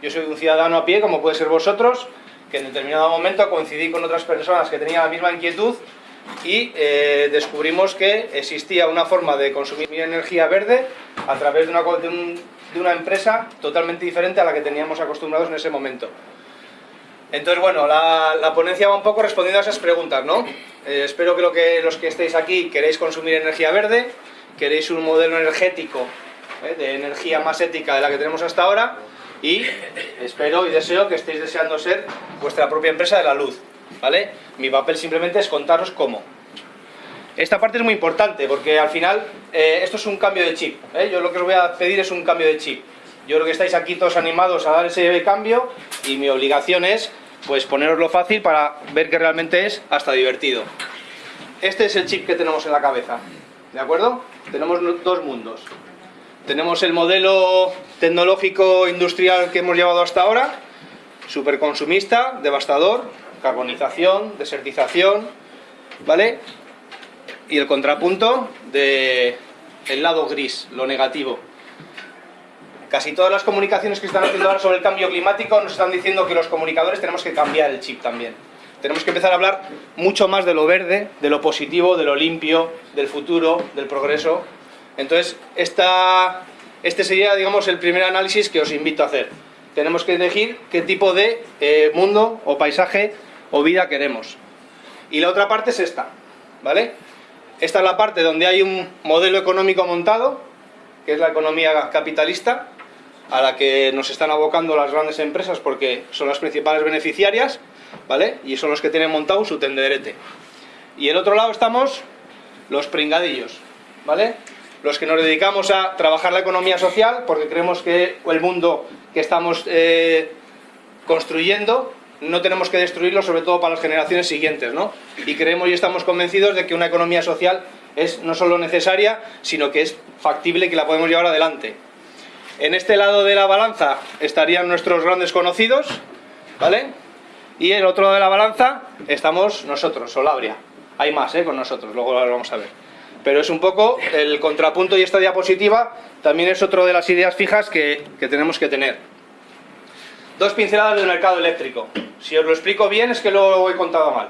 Yo soy un ciudadano a pie, como puede ser vosotros, que en determinado momento coincidí con otras personas que tenían la misma inquietud y eh, descubrimos que existía una forma de consumir energía verde a través de una, de, una empresa totalmente diferente a la que teníamos acostumbrados en ese momento. Entonces, bueno, la, ponencia va un poco respondiendo a esas preguntas, ¿no? Eh, espero que, lo que los que estéis aquí queréis consumir energía verde, queréis un modelo energético ¿eh? de energía más ética de la que tenemos hasta ahora y espero y deseo que estéis deseando ser vuestra propia empresa de la luz, ¿vale? Mi papel simplemente es contaros cómo. Esta parte es muy importante porque al final eh, esto es un cambio de chip, yo lo que os voy a pedir es un cambio de chip. Yo creo que estáis aquí todos animados a dar ese cambio y mi obligación es pues poneroslo fácil para ver que realmente es hasta divertido. Este es el chip que tenemos en la cabeza, ¿de acuerdo? Tenemos dos mundos. Tenemos el modelo tecnológico industrial que hemos llevado hasta ahora, superconsumista, devastador, carbonización, desertización, ¿vale? Y el contrapunto de el lado gris, lo negativo, Casi todas las comunicaciones que están haciendo ahora sobre el cambio climático nos están diciendo que los comunicadores tenemos que cambiar el chip también. Tenemos que empezar a hablar mucho más de lo verde, de lo positivo, de lo limpio, del futuro, del progreso. Entonces, esta, este sería, digamos, el primer análisis que os invito a hacer. Tenemos que elegir qué tipo de eh, mundo o paisaje o vida queremos. Y la otra parte es esta, ¿vale? Esta es la parte donde hay un modelo económico montado, que es la economía capitalista, a la que nos están abocando las grandes empresas porque son las principales beneficiarias, ¿vale? Y son los que tienen montado su tenderete. Y el otro lado estamos los pringadillos, ¿vale? Los que nos dedicamos a trabajar la economía social porque creemos que el mundo que estamos eh, construyendo no tenemos que destruirlo, sobre todo para las generaciones siguientes, ¿no? Y creemos y estamos convencidos de que una economía social es no solo necesaria, sino que es factible que la podemos llevar adelante. En este lado de la balanza estarían nuestros grandes conocidos, ¿vale? Y en el otro lado de la balanza estamos nosotros, Solabria. Hay más, ¿eh? Con nosotros, luego lo vamos a ver. Pero es un poco el contrapunto y esta diapositiva también es otro de las ideas fijas que, que tenemos que tener. Dos pinceladas del mercado eléctrico. Si os lo explico bien es que lo he contado mal.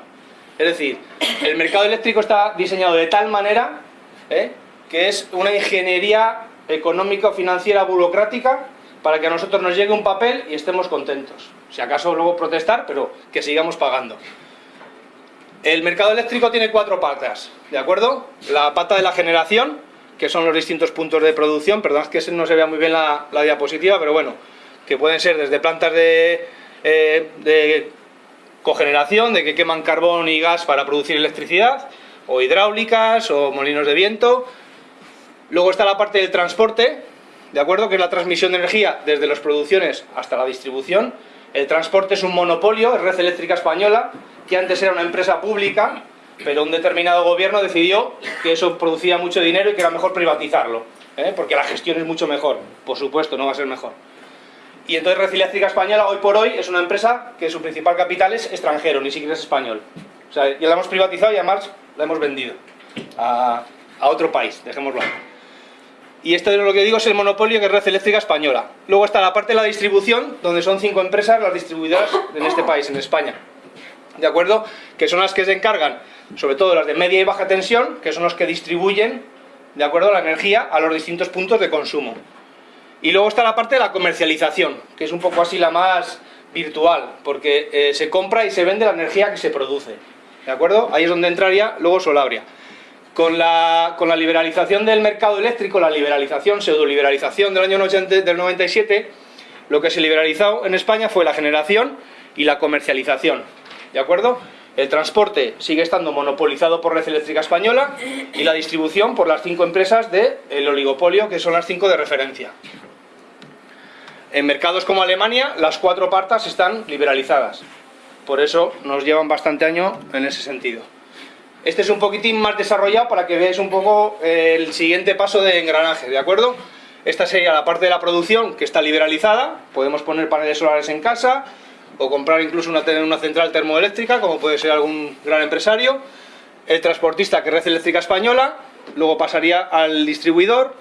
Es decir, el mercado eléctrico está diseñado de tal manera ¿eh? que es una ingeniería económica, financiera, burocrática, para que a nosotros nos llegue un papel y estemos contentos. Si acaso luego protestar, pero que sigamos pagando. El mercado eléctrico tiene cuatro patas, ¿de acuerdo? La pata de la generación, que son los distintos puntos de producción, perdón es que no se vea muy bien la, diapositiva, pero bueno, que pueden ser desde plantas de, eh, de cogeneración, de que queman carbón y gas para producir electricidad, o hidráulicas, o molinos de viento, Luego está la parte del transporte, ¿de acuerdo? Que es la transmisión de energía desde las producciones hasta la distribución. El transporte es un monopolio, es Red Eléctrica Española, que antes era una empresa pública, pero un determinado gobierno decidió que eso producía mucho dinero y que era mejor privatizarlo, ¿eh? porque la gestión es mucho mejor, por supuesto, no va a ser mejor. Y entonces Red Eléctrica Española hoy por hoy es una empresa que su principal capital es extranjero, ni siquiera es español. O sea, ya la hemos privatizado y además la hemos vendido a, a otro país, dejémoslo ahí. Y esto es lo que digo es el monopolio que es Red Eléctrica Española. Luego está la parte de la distribución, donde son cinco empresas las distribuidoras en este país, en España. ¿De acuerdo? Que son las que se encargan, sobre todo las de media y baja tensión, que son los que distribuyen, ¿de acuerdo?, la energía a los distintos puntos de consumo. Y luego está la parte de la comercialización, que es un poco así la más virtual, porque eh, se compra y se vende la energía que se produce. ¿De acuerdo? Ahí es donde entraría luego Solabria. Con la, liberalización del mercado eléctrico, la liberalización, pseudo-liberalización del año del 97, lo que se liberalizó en España fue la generación y la comercialización. ¿De acuerdo? El transporte sigue estando monopolizado por Red Eléctrica Española y la distribución por las cinco empresas del oligopolio, que son las cinco de referencia. En mercados como Alemania, las cuatro partas están liberalizadas. Por eso nos llevan bastante año en ese sentido. Este es un poquitín más desarrollado para que veáis un poco eh, el siguiente paso de engranaje, ¿de acuerdo? Esta sería la parte de la producción que está liberalizada, podemos poner paneles solares en casa o comprar incluso una, una central termoeléctrica, como puede ser algún gran empresario. El transportista, que es Red Eléctrica Española, luego pasaría al distribuidor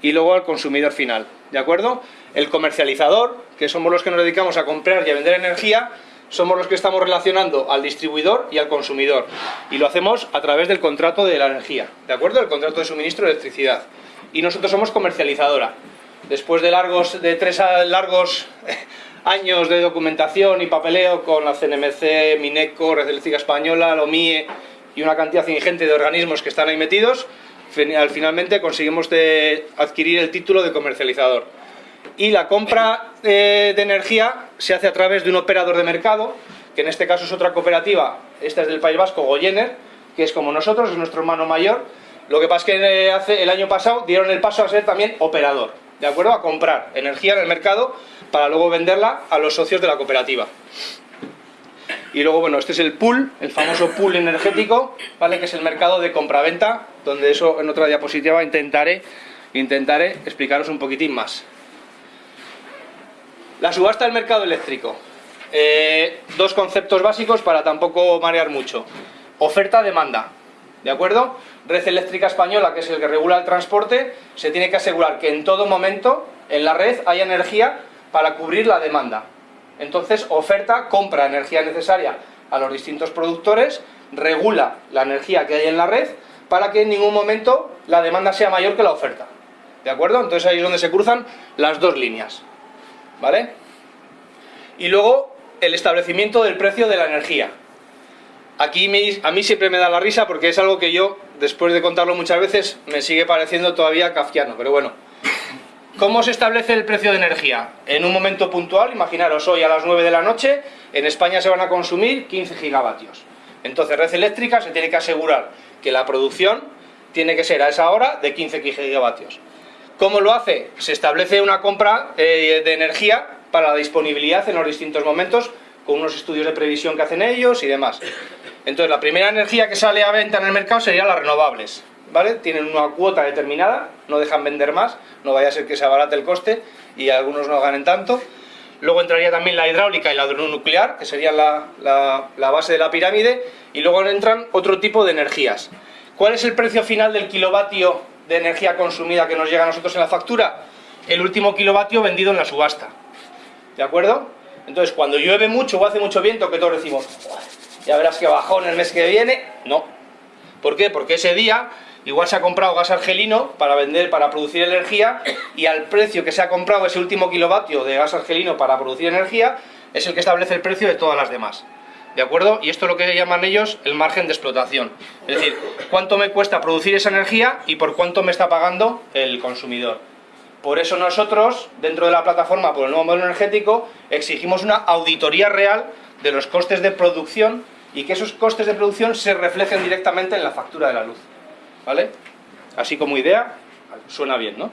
y luego al consumidor final, ¿de acuerdo? El comercializador, que somos los que nos dedicamos a comprar y a vender energía, somos los que estamos relacionando al distribuidor y al consumidor. Y lo hacemos a través del contrato de la energía, ¿de acuerdo? El contrato de suministro de electricidad. Y nosotros somos comercializadora. Después de, largos, de tres largos años de documentación y papeleo con la CNMC, Mineco, Red Eléctrica Española, LOMIE y una cantidad ingente de organismos que están ahí metidos, finalmente conseguimos adquirir el título de comercializador. Y la compra eh, de energía se hace a través de un operador de mercado, que en este caso es otra cooperativa, esta es del País Vasco, Goyener, que es como nosotros, es nuestro hermano mayor. Lo que pasa es que eh, hace, el año pasado dieron el paso a ser también operador, ¿de acuerdo? A comprar energía en el mercado para luego venderla a los socios de la cooperativa. Y luego, bueno, este es el pool, el famoso pool energético, ¿vale? Que es el mercado de compraventa, donde eso en otra diapositiva intentaré, intentaré explicaros un poquitín más. La subasta del mercado eléctrico. Eh, dos conceptos básicos para tampoco marear mucho. Oferta-demanda, ¿de acuerdo? Red Eléctrica Española, que es el que regula el transporte, se tiene que asegurar que en todo momento en la red haya energía para cubrir la demanda. Entonces, oferta, compra energía necesaria a los distintos productores, regula la energía que hay en la red para que en ningún momento la demanda sea mayor que la oferta. ¿De acuerdo? Entonces ahí es donde se cruzan las dos líneas. ¿Vale? Y luego el establecimiento del precio de la energía. Aquí a mí siempre me da la risa porque es algo que yo, después de contarlo muchas veces, me sigue pareciendo todavía kafkiano, pero bueno. ¿Cómo se establece el precio de energía? En un momento puntual, imaginaros hoy a las 9 de la noche, en España se van a consumir 15 gigavatios. Entonces Red Eléctrica se tiene que asegurar que la producción tiene que ser a esa hora de 15 gigavatios. ¿Cómo lo hace? Se establece una compra eh, de energía para la disponibilidad en los distintos momentos, con unos estudios de previsión que hacen ellos y demás. Entonces la primera energía que sale a venta en el mercado serían las renovables. ¿vale? Tienen una cuota determinada, no dejan vender más, no vaya a ser que se abarate el coste y algunos no ganen tanto. Luego entraría también la hidráulica y la nuclear, que sería la, la, base de la pirámide, y luego entran otro tipo de energías. ¿Cuál es el precio final del kilovatio de energía consumida que nos llega a nosotros en la factura? El último kilovatio vendido en la subasta. ¿De acuerdo? Entonces, cuando llueve mucho o hace mucho viento, que todos decimos, ya verás que bajón el mes que viene, no. ¿Por qué? Porque ese día Igual se ha comprado gas argelino para vender, para producir energía y al precio que se ha comprado ese último kilovatio de gas argelino para producir energía es el que establece el precio de todas las demás. ¿De acuerdo? Y esto es lo que llaman ellos el margen de explotación. Es decir, cuánto me cuesta producir esa energía y por cuánto me está pagando el consumidor. Por eso nosotros, dentro de la plataforma por el nuevo modelo energético, exigimos una auditoría real de los costes de producción y que esos costes de producción se reflejen directamente en la factura de la luz. ¿Vale? Así como idea, suena bien, ¿no?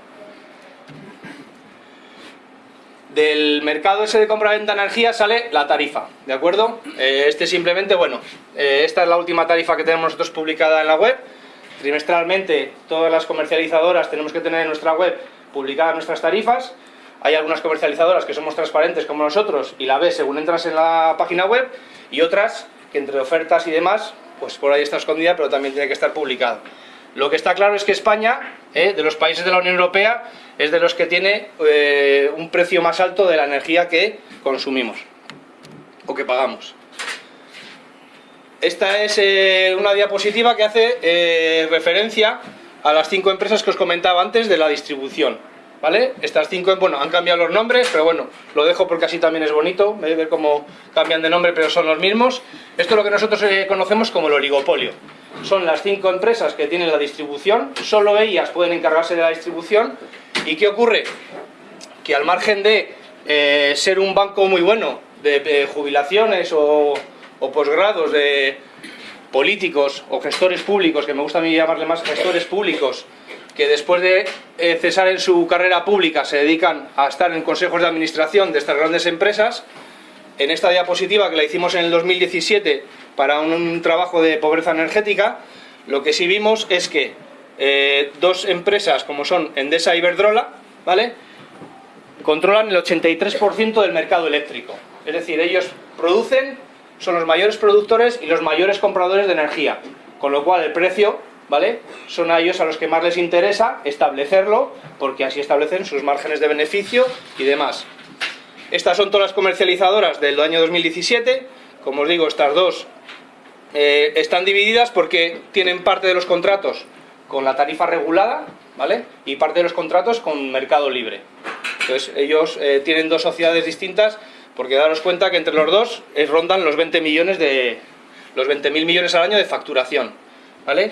Del mercado ese de compra-venta energía sale la tarifa, ¿de acuerdo? Eh, este simplemente, bueno, eh, esta es la última tarifa que tenemos nosotros publicada en la web. Trimestralmente todas las comercializadoras tenemos que tener en nuestra web publicadas nuestras tarifas. Hay algunas comercializadoras que somos transparentes como nosotros y la ves según entras en la página web y otras que entre ofertas y demás, pues por ahí está escondida pero también tiene que estar publicada. Lo que está claro es que España, eh, de los países de la Unión Europea, es de los que tiene eh, un precio más alto de la energía que consumimos o que pagamos. Esta es eh, una diapositiva que hace referencia a las cinco empresas que os comentaba antes de la distribución. ¿Vale? Estas cinco, bueno, han cambiado los nombres, pero bueno, lo dejo porque así también es bonito, ver cómo cambian de nombre, pero son los mismos. Esto es lo que nosotros conocemos como el oligopolio son las cinco empresas que tienen la distribución, solo ellas pueden encargarse de la distribución. ¿Y qué ocurre? Que al margen de eh, ser un banco muy bueno de, jubilaciones o, posgrados de políticos o gestores públicos, que me gusta a mí llamarle más gestores públicos, que después de eh, cesar en su carrera pública se dedican a estar en consejos de administración de estas grandes empresas, en esta diapositiva que la hicimos en el 2017 para un, trabajo de pobreza energética, lo que sí vimos es que eh, dos empresas como son Endesa y Iberdrola, ¿vale? controlan el 83% del mercado eléctrico. Es decir, ellos producen, son los mayores productores y los mayores compradores de energía, con lo cual el precio ¿vale? Son a ellos a los que más les interesa establecerlo, porque así establecen sus márgenes de beneficio y demás. Estas son todas las comercializadoras del año 2017, como os digo, estas dos eh, están divididas porque tienen parte de los contratos con la tarifa regulada, ¿vale? Y parte de los contratos con mercado libre. Entonces, ellos eh, tienen dos sociedades distintas porque daros cuenta que entre los dos es, rondan los 20 millones de los 20.000 millones al año de facturación, ¿vale?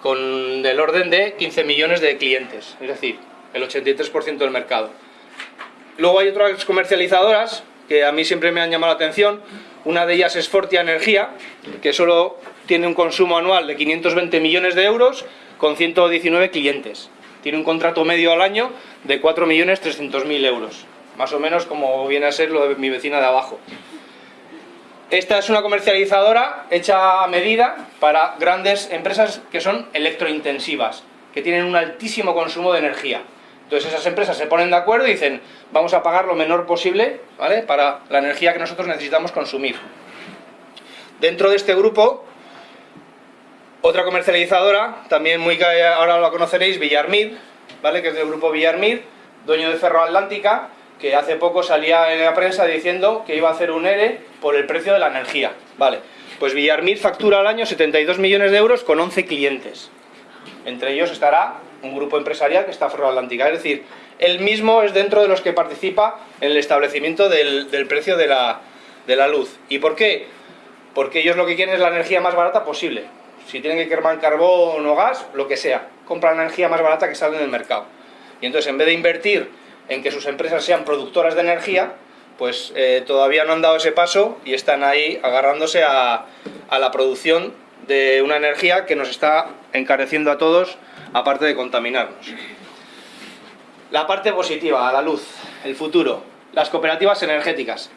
Con del orden de 15 millones de clientes, es decir, el 83% del mercado. Luego hay otras comercializadoras que a mí siempre me han llamado la atención. Una de ellas es Fortia Energía, que solo tiene un consumo anual de 520 millones de euros con 119 clientes. Tiene un contrato medio al año de 4.300.000 euros. Más o menos como viene a ser lo de mi vecina de abajo. Esta es una comercializadora hecha a medida para grandes empresas que son electrointensivas, que tienen un altísimo consumo de energía. Entonces esas empresas se ponen de acuerdo y dicen, vamos a pagar lo menor posible ¿vale? para la energía que nosotros necesitamos consumir. Dentro de este grupo, otra comercializadora, también muy ahora la conoceréis, Villarmid, ¿vale? que es del grupo Villarmid, dueño de Ferro Atlántica, que hace poco salía en la prensa diciendo que iba a hacer un ERE por el precio de la energía. Vale, pues Villarmid factura al año 72 millones de euros con 11 clientes. Entre ellos estará un grupo empresarial que está Atlántica. Es decir, él mismo es dentro de los que participa en el establecimiento del, precio de la, luz. ¿Y por qué? Porque ellos lo que quieren es la energía más barata posible. Si tienen que quemar carbón o gas, lo que sea, compran energía más barata que sale en el mercado. Y entonces, en vez de invertir en que sus empresas sean productoras de energía, pues eh, todavía no han dado ese paso y están ahí agarrándose a, a la producción de una energía que nos está encareciendo a todos aparte de contaminarnos. La parte positiva, la luz, el futuro, las cooperativas energéticas.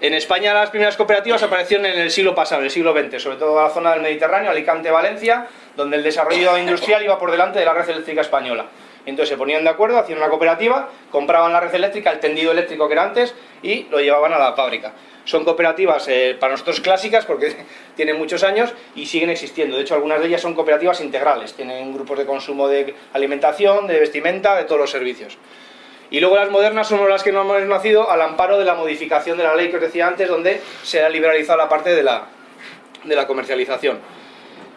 En España las primeras cooperativas aparecieron en el siglo pasado, en el siglo XX, sobre todo en la zona del Mediterráneo, Alicante, Valencia, donde el desarrollo industrial iba por delante de la red eléctrica española. Entonces se ponían de acuerdo, hacían una cooperativa, compraban la red eléctrica, el tendido eléctrico que era antes, y lo llevaban a la fábrica. Son cooperativas eh, para nosotros clásicas porque tienen muchos años y siguen existiendo. De hecho, algunas de ellas son cooperativas integrales. Tienen grupos de consumo de alimentación, de vestimenta, de todos los servicios. Y luego las modernas son las que no hemos nacido al amparo de la modificación de la ley que os decía antes, donde se ha liberalizado la parte de la, de la comercialización.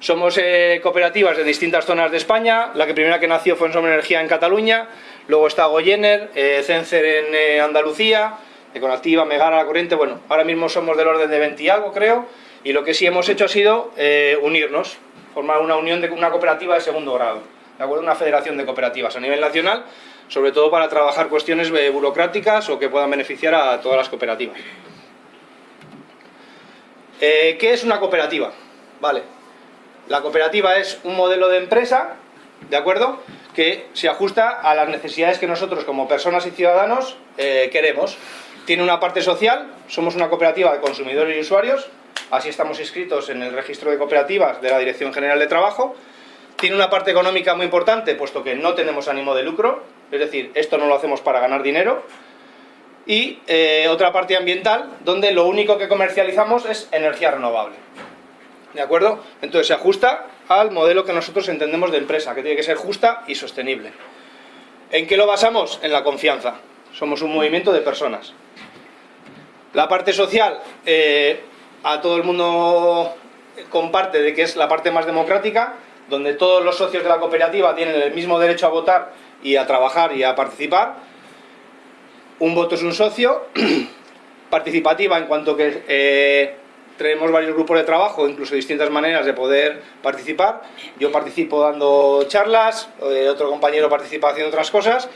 Somos eh, cooperativas de distintas zonas de España. La que primera que nació fue en Somos Energía en Cataluña. Luego está Goyener, eh, Cencer en eh, Andalucía, Econactiva, Megara, La Corriente, bueno, ahora mismo somos del orden de 20 y algo, creo, y lo que sí hemos hecho ha sido eh, unirnos, formar una unión de una cooperativa de segundo grado, ¿de acuerdo? Una federación de cooperativas a nivel nacional, sobre todo para trabajar cuestiones eh, burocráticas o que puedan beneficiar a todas las cooperativas. Eh, ¿Qué es una cooperativa? Vale, la cooperativa es un modelo de empresa, ¿de acuerdo?, que se ajusta a las necesidades que nosotros como personas y ciudadanos queremos tiene una parte social, somos una cooperativa de consumidores y usuarios, así estamos inscritos en el registro de cooperativas de la Dirección General de Trabajo. Tiene una parte económica muy importante, puesto que no tenemos ánimo de lucro, es decir, esto no lo hacemos para ganar dinero. Y eh, otra parte ambiental, donde lo único que comercializamos es energía renovable. ¿De acuerdo? Entonces se ajusta al modelo que nosotros entendemos de empresa, que tiene que ser justa y sostenible. ¿En qué lo basamos? En la confianza. Somos un movimiento de personas. La parte social, eh, a todo el mundo comparte de que es la parte más democrática, donde todos los socios de la cooperativa tienen el mismo derecho a votar y a trabajar y a participar. Un voto es un socio. Participativa en cuanto que eh, tenemos varios grupos de trabajo, incluso distintas maneras de poder participar. Yo participo dando charlas, eh, otro compañero participa haciendo otras cosas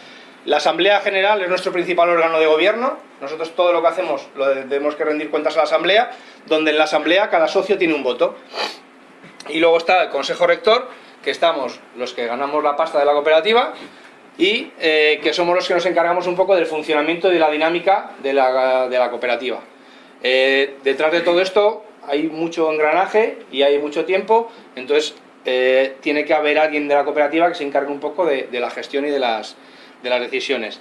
la Asamblea General es nuestro principal órgano de gobierno. Nosotros todo lo que hacemos lo debemos que rendir cuentas a la Asamblea, donde en la Asamblea cada socio tiene un voto. Y luego está el Consejo Rector, que estamos los que ganamos la pasta de la cooperativa y eh, que somos los que nos encargamos un poco del funcionamiento y de la dinámica de la, cooperativa. Eh, detrás de todo esto hay mucho engranaje y hay mucho tiempo, entonces eh, tiene que haber alguien de la cooperativa que se encargue un poco de la gestión y de las, de las decisiones.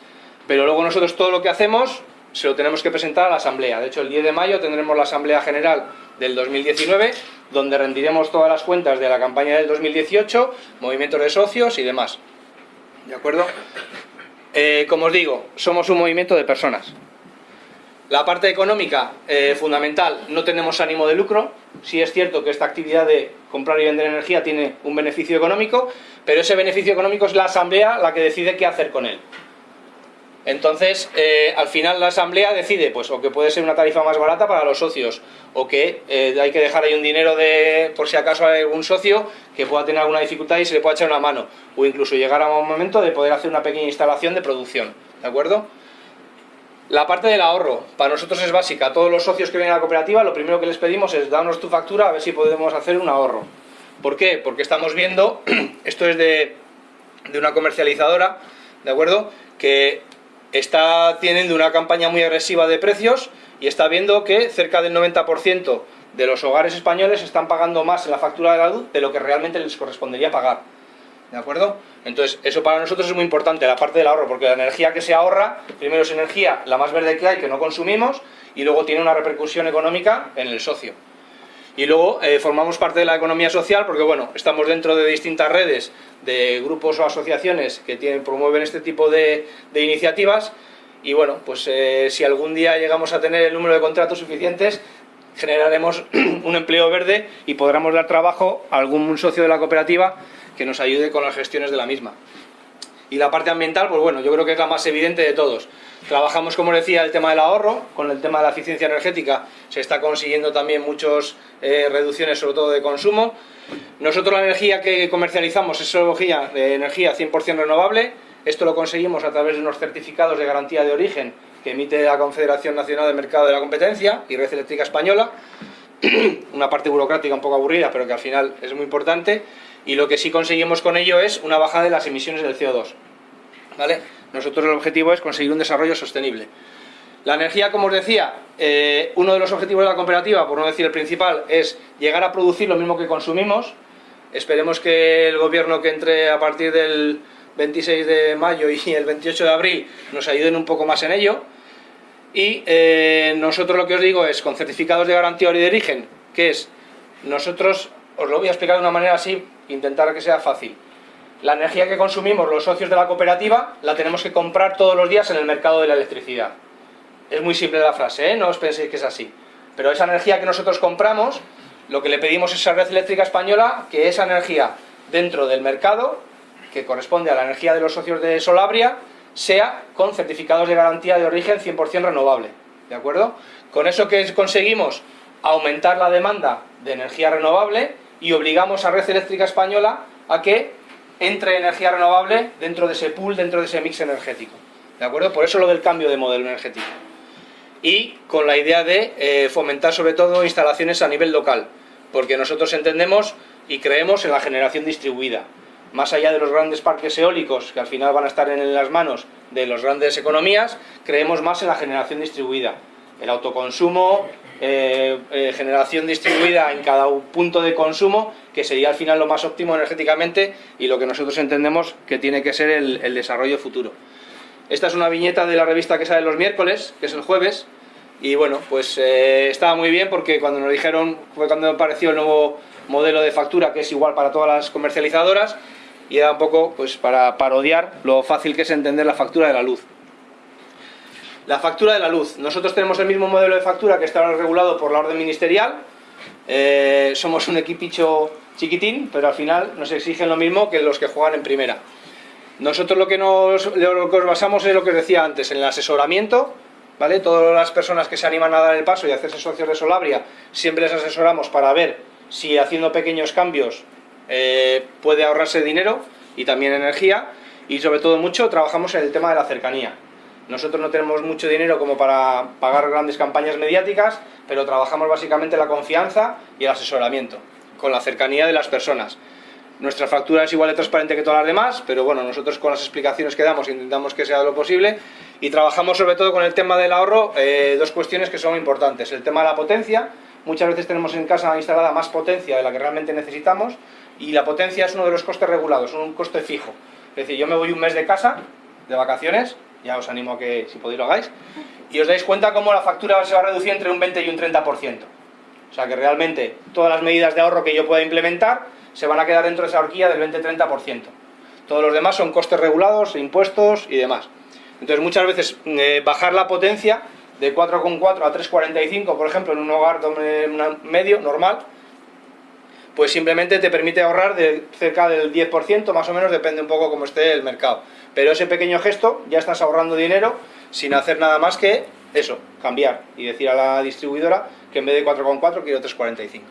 Pero luego nosotros todo lo que hacemos se lo tenemos que presentar a la Asamblea. De hecho, el 10 de mayo tendremos la Asamblea General del 2019, donde rendiremos todas las cuentas de la campaña del 2018, movimientos de socios y demás. ¿De acuerdo? Eh, como os digo, somos un movimiento de personas. La parte económica, eh, fundamental, no tenemos ánimo de lucro. Sí es cierto que esta actividad de comprar y vender energía tiene un beneficio económico, pero ese beneficio económico es la asamblea la que decide qué hacer con él. Entonces, eh, al final la asamblea decide, pues, o que puede ser una tarifa más barata para los socios, o que eh, hay que dejar ahí un dinero de, por si acaso hay algún socio que pueda tener alguna dificultad y se le pueda echar una mano, o incluso llegar a un momento de poder hacer una pequeña instalación de producción, ¿de acuerdo? La parte del ahorro, para nosotros es básica. Todos los socios que vienen a la cooperativa, lo primero que les pedimos es darnos tu factura a ver si podemos hacer un ahorro. ¿Por qué? Porque estamos viendo, esto es de, de una comercializadora, ¿de acuerdo? Que está teniendo una campaña muy agresiva de precios y está viendo que cerca del 90% de los hogares españoles están pagando más en la factura de la luz de lo que realmente les correspondería pagar. ¿De acuerdo? Entonces, eso para nosotros es muy importante, la parte del ahorro, porque la energía que se ahorra, primero es energía la más verde que hay, que no consumimos, y luego tiene una repercusión económica en el socio. Y luego eh, formamos parte de la economía social porque bueno, estamos dentro de distintas redes de grupos o asociaciones que tienen, promueven este tipo de, iniciativas y bueno, pues eh, si algún día llegamos a tener el número de contratos suficientes generaremos un empleo verde y podremos dar trabajo a algún socio de la cooperativa que nos ayude con las gestiones de la misma. Y la parte ambiental, pues bueno, yo creo que es la más evidente de todos. Trabajamos, como decía, el tema del ahorro, con el tema de la eficiencia energética se está consiguiendo también muchas eh, reducciones, sobre todo de consumo. Nosotros la energía que comercializamos es energía, de energía 100% renovable, esto lo conseguimos a través de unos certificados de garantía de origen que emite la Confederación Nacional de Mercado de la Competencia y Red Eléctrica Española, una parte burocrática un poco aburrida, pero que al final es muy importante, y lo que sí conseguimos con ello es una bajada de las emisiones del CO2. ¿Vale? Nosotros el objetivo es conseguir un desarrollo sostenible. La energía, como os decía, eh, uno de los objetivos de la cooperativa, por no decir el principal, es llegar a producir lo mismo que consumimos. Esperemos que el gobierno que entre a partir del 26 de mayo y el 28 de abril nos ayuden un poco más en ello. Y eh, nosotros lo que os digo es, con certificados de garantía de origen, que es, nosotros, os lo voy a explicar de una manera así, intentar que sea fácil la energía que consumimos los socios de la cooperativa la tenemos que comprar todos los días en el mercado de la electricidad. Es muy simple la frase, ¿eh? no os penséis que es así. Pero esa energía que nosotros compramos, lo que le pedimos es a Red Eléctrica Española que esa energía dentro del mercado, que corresponde a la energía de los socios de Solabria, sea con certificados de garantía de origen 100% renovable. ¿De acuerdo? Con eso que conseguimos aumentar la demanda de energía renovable y obligamos a Red Eléctrica Española a que entre energía renovable dentro de ese pool, dentro de ese mix energético. ¿De acuerdo? Por eso lo del cambio de modelo energético. Y con la idea de eh, fomentar sobre todo instalaciones a nivel local, porque nosotros entendemos y creemos en la generación distribuida. Más allá de los grandes parques eólicos, que al final van a estar en las manos de las grandes economías, creemos más en la generación distribuida. El autoconsumo, eh, eh, generación distribuida en cada punto de consumo, que sería al final lo más óptimo energéticamente y lo que nosotros entendemos que tiene que ser el, desarrollo futuro. Esta es una viñeta de la revista que sale los miércoles, que es el jueves, y bueno, pues eh, estaba muy bien porque cuando nos dijeron, fue cuando apareció el nuevo modelo de factura que es igual para todas las comercializadoras, y era un poco pues para parodiar lo fácil que es entender la factura de la luz. La factura de la luz. Nosotros tenemos el mismo modelo de factura que está regulado por la orden ministerial. Eh, somos un equipicho chiquitín, pero al final nos exigen lo mismo que los que juegan en primera. Nosotros lo que nos, basamos es lo que os decía antes, en el asesoramiento, ¿vale? Todas las personas que se animan a dar el paso y hacerse socios de Solabria, siempre les asesoramos para ver si haciendo pequeños cambios eh, puede ahorrarse dinero y también energía, y sobre todo mucho trabajamos en el tema de la cercanía. Nosotros no tenemos mucho dinero como para pagar grandes campañas mediáticas, pero trabajamos básicamente la confianza y el asesoramiento, con la cercanía de las personas. Nuestra factura es igual de transparente que todas las demás, pero bueno, nosotros con las explicaciones que damos intentamos que sea lo posible y trabajamos sobre todo con el tema del ahorro, eh, dos cuestiones que son importantes. El tema de la potencia, muchas veces tenemos en casa instalada más potencia de la que realmente necesitamos y la potencia es uno de los costes regulados, un coste fijo. Es decir, yo me voy un mes de casa, de vacaciones, ya os animo a que si podéis lo hagáis, y os dais cuenta cómo la factura se va a reducir entre un 20 y un 30%. O sea que realmente todas las medidas de ahorro que yo pueda implementar se van a quedar dentro de esa horquilla del 20-30%. Todos los demás son costes regulados, impuestos y demás. Entonces muchas veces eh, bajar la potencia de 4,4 a 3,45, por ejemplo, en un hogar medio, normal, pues simplemente te permite ahorrar de cerca del 10%, más o menos, depende un poco cómo esté el mercado. Pero ese pequeño gesto ya estás ahorrando dinero sin hacer nada más que eso, cambiar y decir a la distribuidora que en vez de 4,4 quiero 3,45.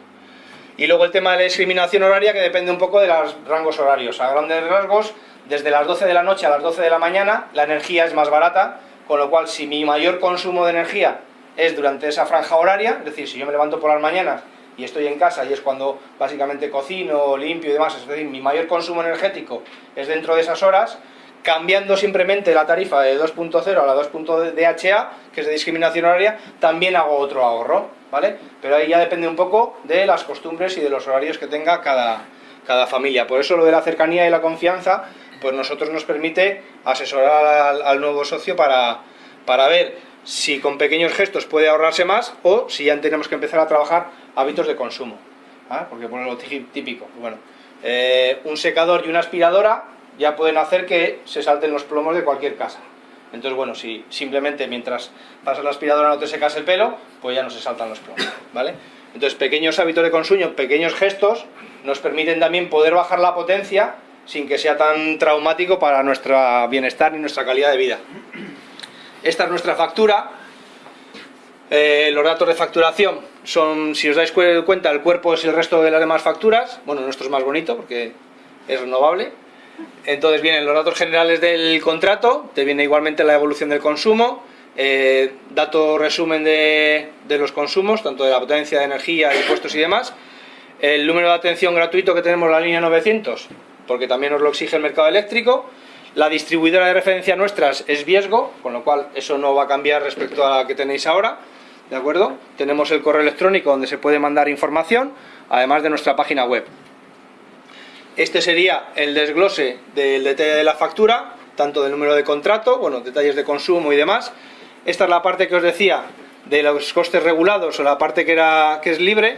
Y luego el tema de la discriminación horaria que depende un poco de los rangos horarios. A grandes rasgos, desde las 12 de la noche a las 12 de la mañana la energía es más barata, con lo cual si mi mayor consumo de energía es durante esa franja horaria, es decir, si yo me levanto por las mañanas y estoy en casa y es cuando básicamente cocino, limpio y demás, es decir, mi mayor consumo energético es dentro de esas horas, cambiando simplemente la tarifa de 2.0 a la 2.0 DHA, que es de discriminación horaria, también hago otro ahorro, ¿vale? Pero ahí ya depende un poco de las costumbres y de los horarios que tenga cada, cada familia. Por eso lo de la cercanía y la confianza, pues nosotros nos permite asesorar al, nuevo socio para, para ver si con pequeños gestos puede ahorrarse más o si ya tenemos que empezar a trabajar hábitos de consumo. ¿ah? Porque por lo típico, bueno, eh, un secador y una aspiradora ya pueden hacer que se salten los plomos de cualquier casa. Entonces, bueno, si simplemente mientras pasas la aspiradora no te secas el pelo, pues ya no se saltan los plomos, ¿vale? Entonces, pequeños hábitos de consumo, pequeños gestos, nos permiten también poder bajar la potencia sin que sea tan traumático para nuestro bienestar y nuestra calidad de vida. Esta es nuestra factura. Eh, los datos de facturación son, si os dais cuenta, el cuerpo es el resto de las demás facturas. Bueno, nuestro es más bonito porque es renovable. Entonces vienen los datos generales del contrato, te viene igualmente la evolución del consumo, eh, dato resumen de, los consumos, tanto de la potencia, de energía, impuestos y demás, el número de atención gratuito que tenemos en la línea 900, porque también nos lo exige el mercado eléctrico, la distribuidora de referencia nuestras es Viesgo, con lo cual eso no va a cambiar respecto a la que tenéis ahora, ¿de acuerdo? Tenemos el correo electrónico donde se puede mandar información, además de nuestra página web. Este sería el desglose del detalle de la factura, tanto del número de contrato, bueno, detalles de consumo y demás. Esta es la parte que os decía de los costes regulados o la parte que, era, que es libre,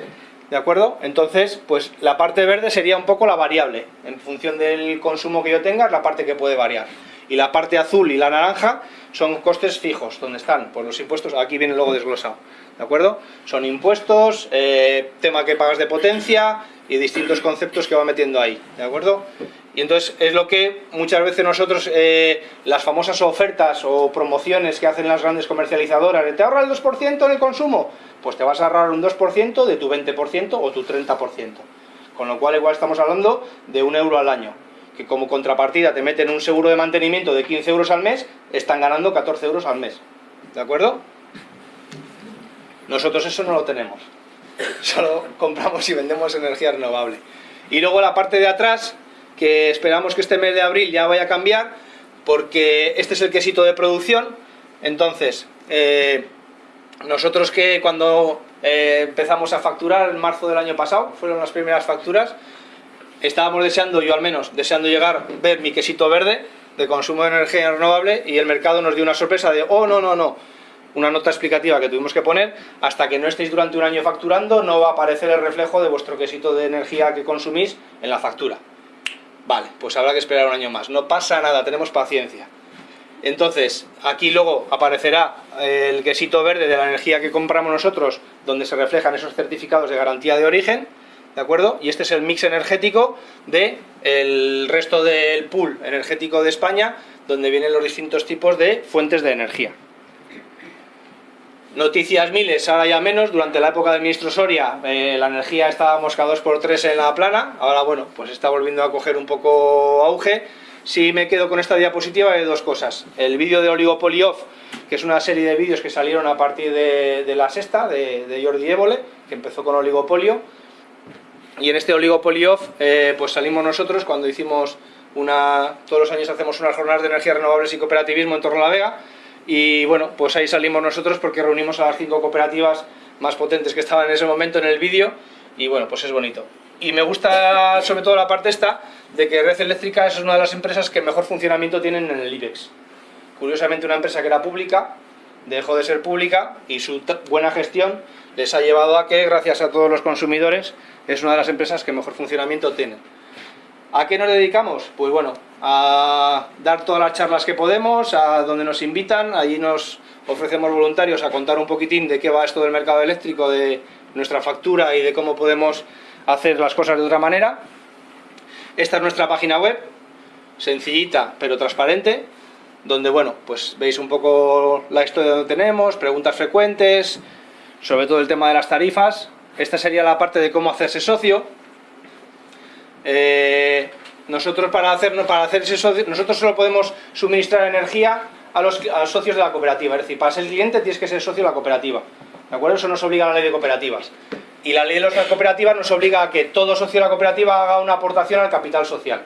¿de acuerdo? Entonces, pues la parte verde sería un poco la variable. En función del consumo que yo tenga, es la parte que puede variar. Y la parte azul y la naranja son costes fijos, donde están pues los impuestos, aquí viene luego desglosado, ¿de acuerdo? Son impuestos, eh, tema que pagas de potencia, y distintos conceptos que va metiendo ahí, ¿de acuerdo? Y entonces es lo que muchas veces nosotros, eh, las famosas ofertas o promociones que hacen las grandes comercializadoras, ¿te ahorra el 2% en el consumo? Pues te vas a ahorrar un 2% de tu 20% o tu 30%. Con lo cual igual estamos hablando de un euro al año, que como contrapartida te meten un seguro de mantenimiento de 15 euros al mes, están ganando 14 euros al mes. ¿De acuerdo? Nosotros eso no lo tenemos. solo compramos y vendemos energía renovable. Y luego la parte de atrás, que esperamos que este mes de abril ya vaya a cambiar, porque este es el quesito de producción, entonces, eh, nosotros que cuando eh, empezamos a facturar en marzo del año pasado, fueron las primeras facturas, estábamos deseando, yo al menos, deseando llegar, ver mi quesito verde de consumo de energía renovable y el mercado nos dio una sorpresa de, oh, no, no, no, una nota explicativa que tuvimos que poner, hasta que no estéis durante un año facturando no va a aparecer el reflejo de vuestro quesito de energía que consumís en la factura. Vale, pues habrá que esperar un año más. No pasa nada, tenemos paciencia. Entonces, aquí luego aparecerá el quesito verde de la energía que compramos nosotros, donde se reflejan esos certificados de garantía de origen, ¿de acuerdo? Y este es el mix energético del el resto del pool energético de España, donde vienen los distintos tipos de fuentes de energía. Noticias miles, ahora ya menos, durante la época del ministro Soria eh, la energía estábamos cada 2x3 en la plana, ahora bueno, pues está volviendo a coger un poco auge. Si me quedo con esta diapositiva hay dos cosas, el vídeo de Oligopoly Off, que es una serie de vídeos que salieron a partir de, la sexta, de, Jordi Évole, que empezó con oligopolio, y en este Oligopoly Off eh, pues salimos nosotros cuando hicimos una, todos los años hacemos unas jornadas de energías renovables y cooperativismo en torno a la Vega, y bueno, pues ahí salimos nosotros porque reunimos a las cinco cooperativas más potentes que estaban en ese momento en el vídeo y bueno, pues es bonito. Y me gusta sobre todo la parte esta de que Red Eléctrica es una de las empresas que mejor funcionamiento tienen en el IBEX. Curiosamente una empresa que era pública, dejó de ser pública y su buena gestión les ha llevado a que, gracias a todos los consumidores, es una de las empresas que mejor funcionamiento tienen. ¿A qué nos dedicamos? Pues bueno, a dar todas las charlas que podemos, a donde nos invitan, allí nos ofrecemos voluntarios a contar un poquitín de qué va esto del mercado eléctrico, de nuestra factura y de cómo podemos hacer las cosas de otra manera. Esta es nuestra página web, sencillita pero transparente, donde bueno, pues veis un poco la historia donde tenemos, preguntas frecuentes, sobre todo el tema de las tarifas. Esta sería la parte de cómo hacerse socio. Eh, nosotros para hacernos para hacerse socio, nosotros solo podemos suministrar energía a los, socios de la cooperativa, es decir, para ser cliente tienes que ser socio de la cooperativa, ¿de acuerdo? Eso nos obliga a la ley de cooperativas. Y la ley de las cooperativas nos obliga a que todo socio de la cooperativa haga una aportación al capital social.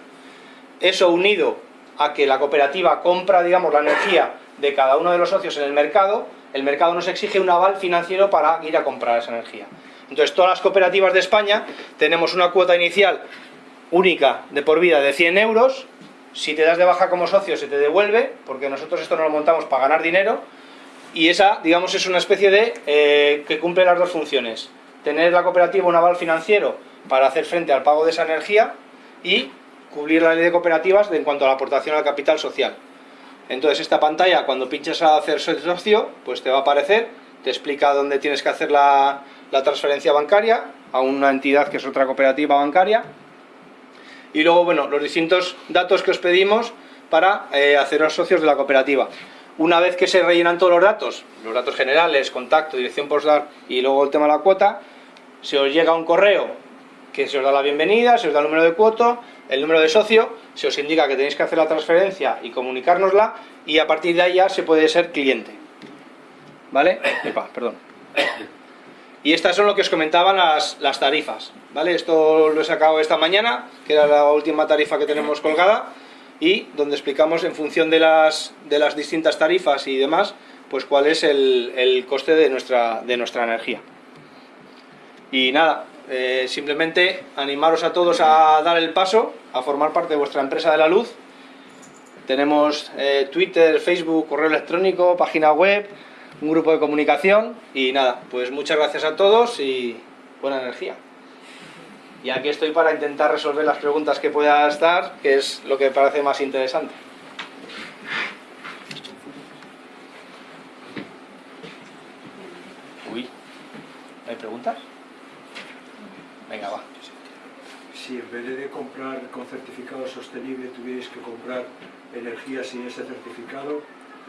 Eso unido a que la cooperativa compra, digamos, la energía de cada uno de los socios en el mercado, el mercado nos exige un aval financiero para ir a comprar esa energía. Entonces, todas las cooperativas de España tenemos una cuota inicial única de por vida de 100 euros, si te das de baja como socio se te devuelve, porque nosotros esto no lo montamos para ganar dinero, y esa, digamos, es una especie de eh, que cumple las dos funciones. Tener la cooperativa un aval financiero para hacer frente al pago de esa energía y cubrir la ley de cooperativas en cuanto a la aportación al capital social. Entonces esta pantalla, cuando pinches a hacer socio, pues te va a aparecer, te explica dónde tienes que hacer la transferencia bancaria a una entidad que es otra cooperativa bancaria, y luego, bueno, los distintos datos que os pedimos para eh, haceros socios de la cooperativa. Una vez que se rellenan todos los datos, los datos generales, contacto, dirección postal y luego el tema de la cuota, se os llega un correo que se os da la bienvenida, se os da el número de cuota, el número de socio, se os indica que tenéis que hacer la transferencia y comunicárnosla y a partir de ahí ya se puede ser cliente. ¿Vale? Perdón. Y estas son lo que os comentaban las, las tarifas. ¿vale? Esto lo he sacado esta mañana, que era la última tarifa que tenemos colgada, y donde explicamos en función de las, de las distintas tarifas y demás, pues cuál es el, el coste de nuestra, de nuestra energía. Y nada, eh, simplemente animaros a todos a dar el paso, a formar parte de vuestra empresa de la luz. Tenemos eh, Twitter, Facebook, correo electrónico, página web, un grupo de comunicación y nada, pues muchas gracias a todos y buena energía. Y aquí estoy para intentar resolver las preguntas que pueda estar, que es lo que me parece más interesante. Uy, ¿hay preguntas? Venga, va. Si en vez de comprar con certificado sostenible tuvierais que comprar energía sin ese certificado,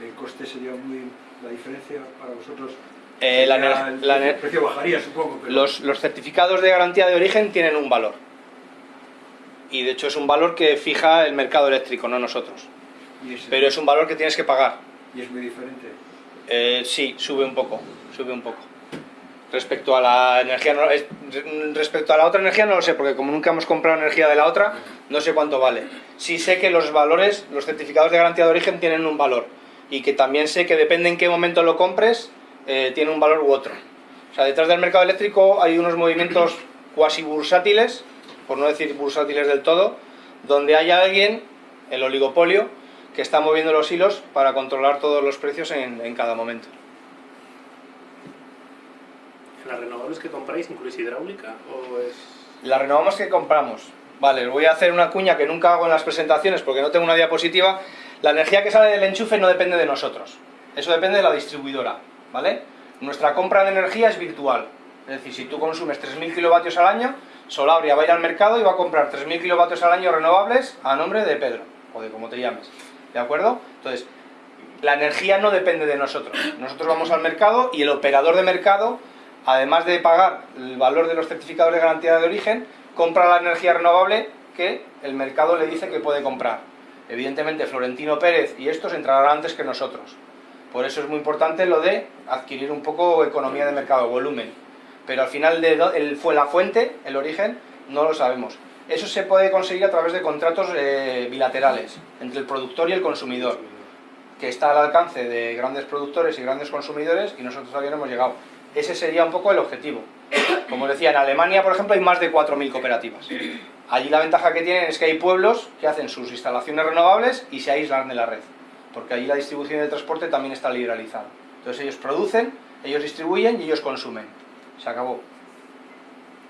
el coste sería muy... la diferencia para vosotros eh, el, precio bajaría, supongo. Los, los, certificados de garantía de origen tienen un valor. Y de hecho es un valor que fija el mercado eléctrico, no nosotros. Pero es un valor que tienes que pagar. ¿Y es muy diferente? Eh, sí, sube un poco, sube un poco. Respecto a la energía, respecto a la otra energía no lo sé, porque como nunca hemos comprado energía de la otra, no sé cuánto vale. Sí sé que los valores, los certificados de garantía de origen tienen un valor. Y que también sé que depende en qué momento lo compres, eh, tiene un valor u otro. O sea, detrás del mercado eléctrico hay unos movimientos cuasi bursátiles, por no decir bursátiles del todo, donde hay alguien, el oligopolio, que está moviendo los hilos para controlar todos los precios en, cada momento. ¿Las renovables que compráis incluís hidráulica o es...? Las renovables que compramos. Vale, voy a hacer una cuña que nunca hago en las presentaciones porque no tengo una diapositiva. La energía que sale del enchufe no depende de nosotros. Eso depende de la distribuidora. ¿vale? Nuestra compra de energía es virtual, es decir, si tú consumes 3.000 kilovatios al año, Solabria va a ir al mercado y va a comprar 3.000 kilovatios al año renovables a nombre de Pedro, o de como te llames, ¿de acuerdo? Entonces, la energía no depende de nosotros, nosotros vamos al mercado y el operador de mercado, además de pagar el valor de los certificados de garantía de origen, compra la energía renovable que el mercado le dice que puede comprar. Evidentemente Florentino Pérez y estos entrarán antes que nosotros, por eso es muy importante lo de adquirir un poco economía de mercado, volumen. Pero al final de el, fue la fuente, el origen, no lo sabemos. Eso se puede conseguir a través de contratos eh, bilaterales entre el productor y el consumidor, que está al alcance de grandes productores y grandes consumidores y nosotros todavía no hemos llegado. Ese sería un poco el objetivo. Como decía, en Alemania, por ejemplo, hay más de 4.000 cooperativas. Allí la ventaja que tienen es que hay pueblos que hacen sus instalaciones renovables y se aíslan de la red porque allí la distribución del transporte también está liberalizada. Entonces ellos producen, ellos distribuyen y ellos consumen. Se acabó.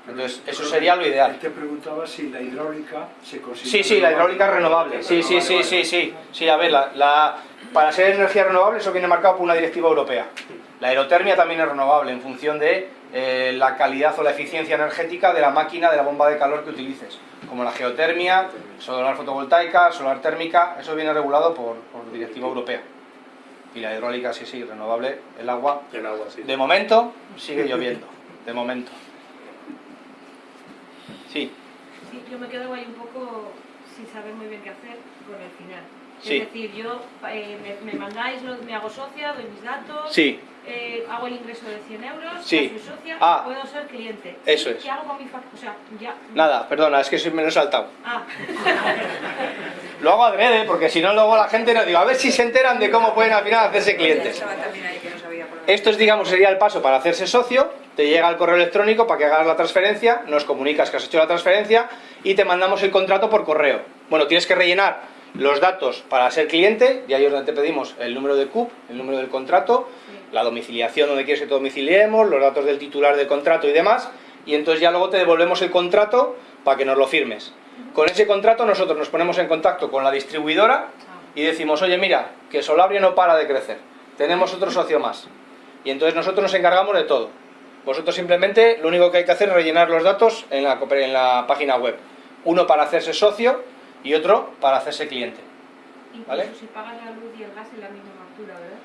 Entonces, eso sería lo ideal. Te preguntaba si la hidráulica se considera... Sí, sí, la hidráulica es renovable. Sí, sí, sí, sí, sí. Sí, a ver, la, la- para ser energía renovable eso viene marcado por una directiva europea. La aerotermia también es renovable en función de eh, la calidad o la eficiencia energética de la máquina, de la bomba de calor que utilices. Como la geotermia, solar fotovoltaica, solar térmica, eso viene regulado por, por directiva europea. Y la hidráulica, sí, sí, renovable, el agua. El agua, sí. De momento sigue lloviendo, de momento. Sí, Sí, yo me quedo ahí un poco sin saber muy bien qué hacer con el final. Sí. Es decir, yo eh, me, me mandáis, me hago socia, doy mis datos, sí, eh, hago el ingreso de 100 euros, Sí. soy socia, Ah. puedo ser cliente. Eso ¿Y es. ¿Qué hago con mi factura? O sea, ya... nada, perdona, es que soy- me lo he saltado. Ah, Lo hago adrede, porque si no luego la gente no digo, a ver si se enteran de cómo pueden al final hacerse clientes. Estaba también ahí que no sabía por dónde. Esto es, digamos, sería el paso para hacerse socio, te llega el correo electrónico para que hagas la transferencia, nos comunicas que has hecho la transferencia y te mandamos el contrato por correo. Bueno, tienes que rellenar los datos para ser cliente, y ahí es donde te pedimos el número de CUP, el número del contrato, la domiciliación donde quieres que te domiciliemos, los datos del titular del contrato y demás, y entonces ya luego te devolvemos el contrato para que nos lo firmes. Con ese contrato nosotros nos ponemos en contacto con la distribuidora y decimos, oye mira, que Solabria no para de crecer, tenemos otro socio más. Y entonces nosotros nos encargamos de todo. Vosotros simplemente lo único que hay que hacer es rellenar los datos en la, en la página web. Uno para hacerse socio y otro para hacerse cliente. incluso ¿Vale? si pagas la luz y el gas en la misma factura, ¿verdad?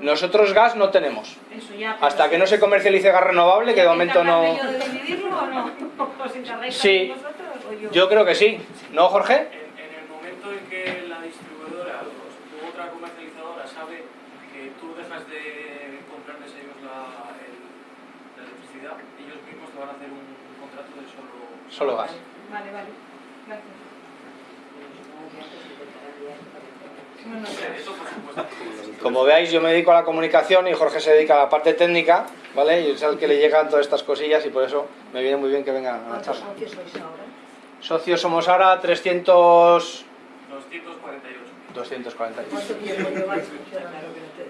Nosotros gas no tenemos. Eso ya... Hasta que no se comercialice gas renovable, que de momento no... ¿Encargarme yo de dividirlo o no? ¿Os Sí. vosotros o yo? Yo creo que sí. ¿No, Jorge? En, en el momento en que la distribuidora o otra comercializadora sabe que tú dejas de comprarles ellos la, el- la electricidad, ellos mismos te van a hacer un, un contrato de solo... Solo gas. Vale, vale. Gracias. No, no, no. Eso por supuesto. Como veáis, yo me dedico a la comunicación y Jorge se dedica a la parte técnica, ¿vale? Y es al que le llegan todas estas cosillas y por eso me viene muy bien que venga a la ¿Cuántos charla. socios sois ahora? Socios somos ahora 300... 248. 248. ¿Cuánto tiempo lleváis funcionando?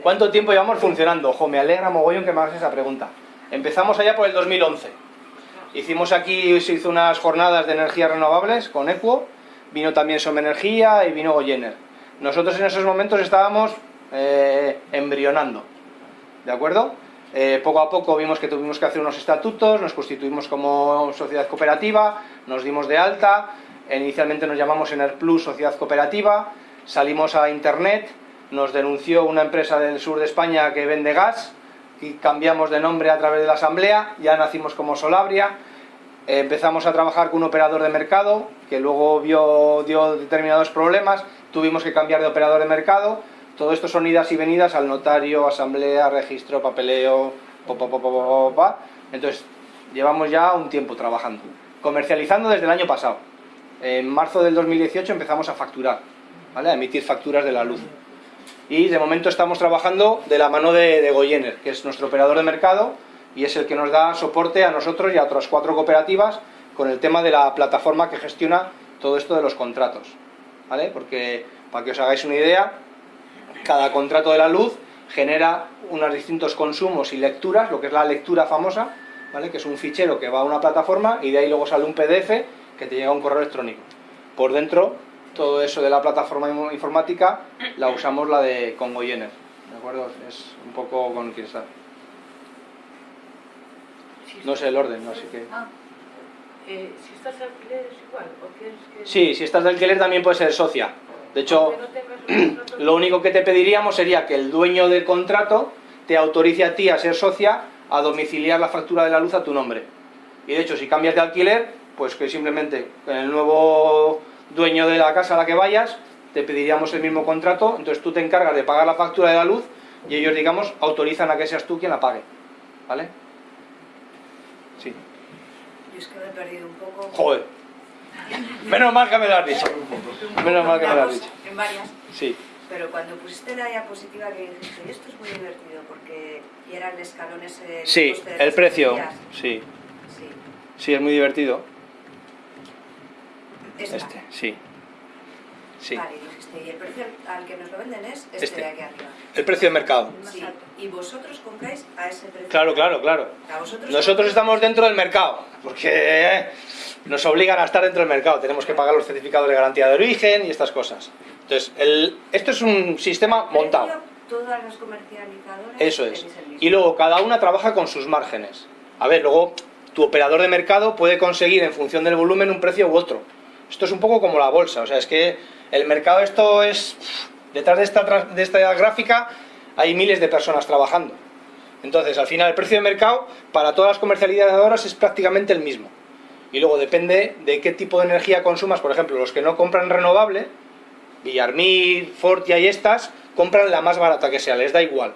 ¿Cuánto tiempo llevamos funcionando? Ojo, me alegra mogollón que me hagas esa pregunta. Empezamos allá por el 2011. Hicimos aquí, se hizo unas jornadas de energías renovables con Equo, vino también Som Energía y vino Goyener. Nosotros en esos momentos estábamos eh, embrionando, ¿de acuerdo? Eh, poco a poco vimos que tuvimos que hacer unos estatutos, nos constituimos como sociedad cooperativa, nos dimos de alta, inicialmente nos llamamos Ener Plus Sociedad Cooperativa, salimos a internet, nos denunció una empresa del sur de España que vende gas y cambiamos de nombre a través de la asamblea, ya nacimos como Solabria, empezamos a trabajar con un operador de mercado que luego vio, dio determinados problemas, tuvimos que cambiar de operador de mercado, todo esto son idas y venidas al notario, asamblea, registro, papeleo, pa, pa, pa, pa, pa, pa, pa. entonces llevamos ya un tiempo trabajando, comercializando desde el año pasado. En marzo del 2018 empezamos a facturar, ¿vale? a emitir facturas de la luz. Y de momento estamos trabajando de la mano de, de Goyener, que es nuestro operador de mercado y es el que nos da soporte a nosotros y a otras cuatro cooperativas con el tema de la plataforma que gestiona todo esto de los contratos. ¿Vale? Porque, para que os hagáis una idea, cada contrato de la luz genera unos distintos consumos y lecturas, lo que es la lectura famosa, ¿vale? que es un fichero que va a una plataforma y de ahí luego sale un PDF que te llega a un correo electrónico. Por dentro, todo eso de la plataforma in- informática la usamos la de con Goyener, ¿de acuerdo? Es un poco con quien está. No sé el orden, así que... Ah, eh, si estás de alquiler es igual, o quieres que... Sí, si estás de alquiler también puedes ser socia. De hecho, no lo único que te pediríamos sería que el dueño del contrato te autorice a ti a ser socia a domiciliar la factura de la luz a tu nombre. Y de hecho, si cambias de alquiler, pues que simplemente el nuevo dueño de la casa a la que vayas, te pediríamos el mismo contrato, entonces tú te encargas de pagar la factura de la luz y ellos, digamos, autorizan a que seas tú quien la pague. ¿Vale? Sí. Yo es que me he perdido un poco. Joder. Menos mal que me lo has dicho. Menos mal que me lo has dicho. En varias, Sí. pero cuando pusiste la diapositiva que dijiste, esto es muy divertido porque y era el escalón ese... Sí, el precio. Sí. Sí, es muy divertido. Esta. Este, sí. Sí. Vale, dijiste y el precio al que nos lo venden es este, Este. de aquí arriba. El precio de mercado. Sí, y vosotros compráis a ese precio. Claro, claro, claro. Vosotros Nosotros estamos dentro del mercado, porque eh, nos obligan a estar dentro del mercado. Tenemos que pagar los certificados de garantía de origen y estas cosas. Entonces, el- esto es un sistema montado. Todas las comercializadoras Eso es. Y luego cada una trabaja con sus márgenes. A ver, luego tu operador de mercado puede conseguir en función del volumen un precio u otro. Esto es un poco como la bolsa, o sea, es que el mercado esto es... Detrás de esta, de esta gráfica hay miles de personas trabajando. Entonces, al final el precio de mercado para todas las comercializadoras es prácticamente el mismo. Y luego depende de qué tipo de energía consumas. Por ejemplo, los que no compran renovable, Villarmir, Fortia y estas, compran la más barata que sea, les da igual.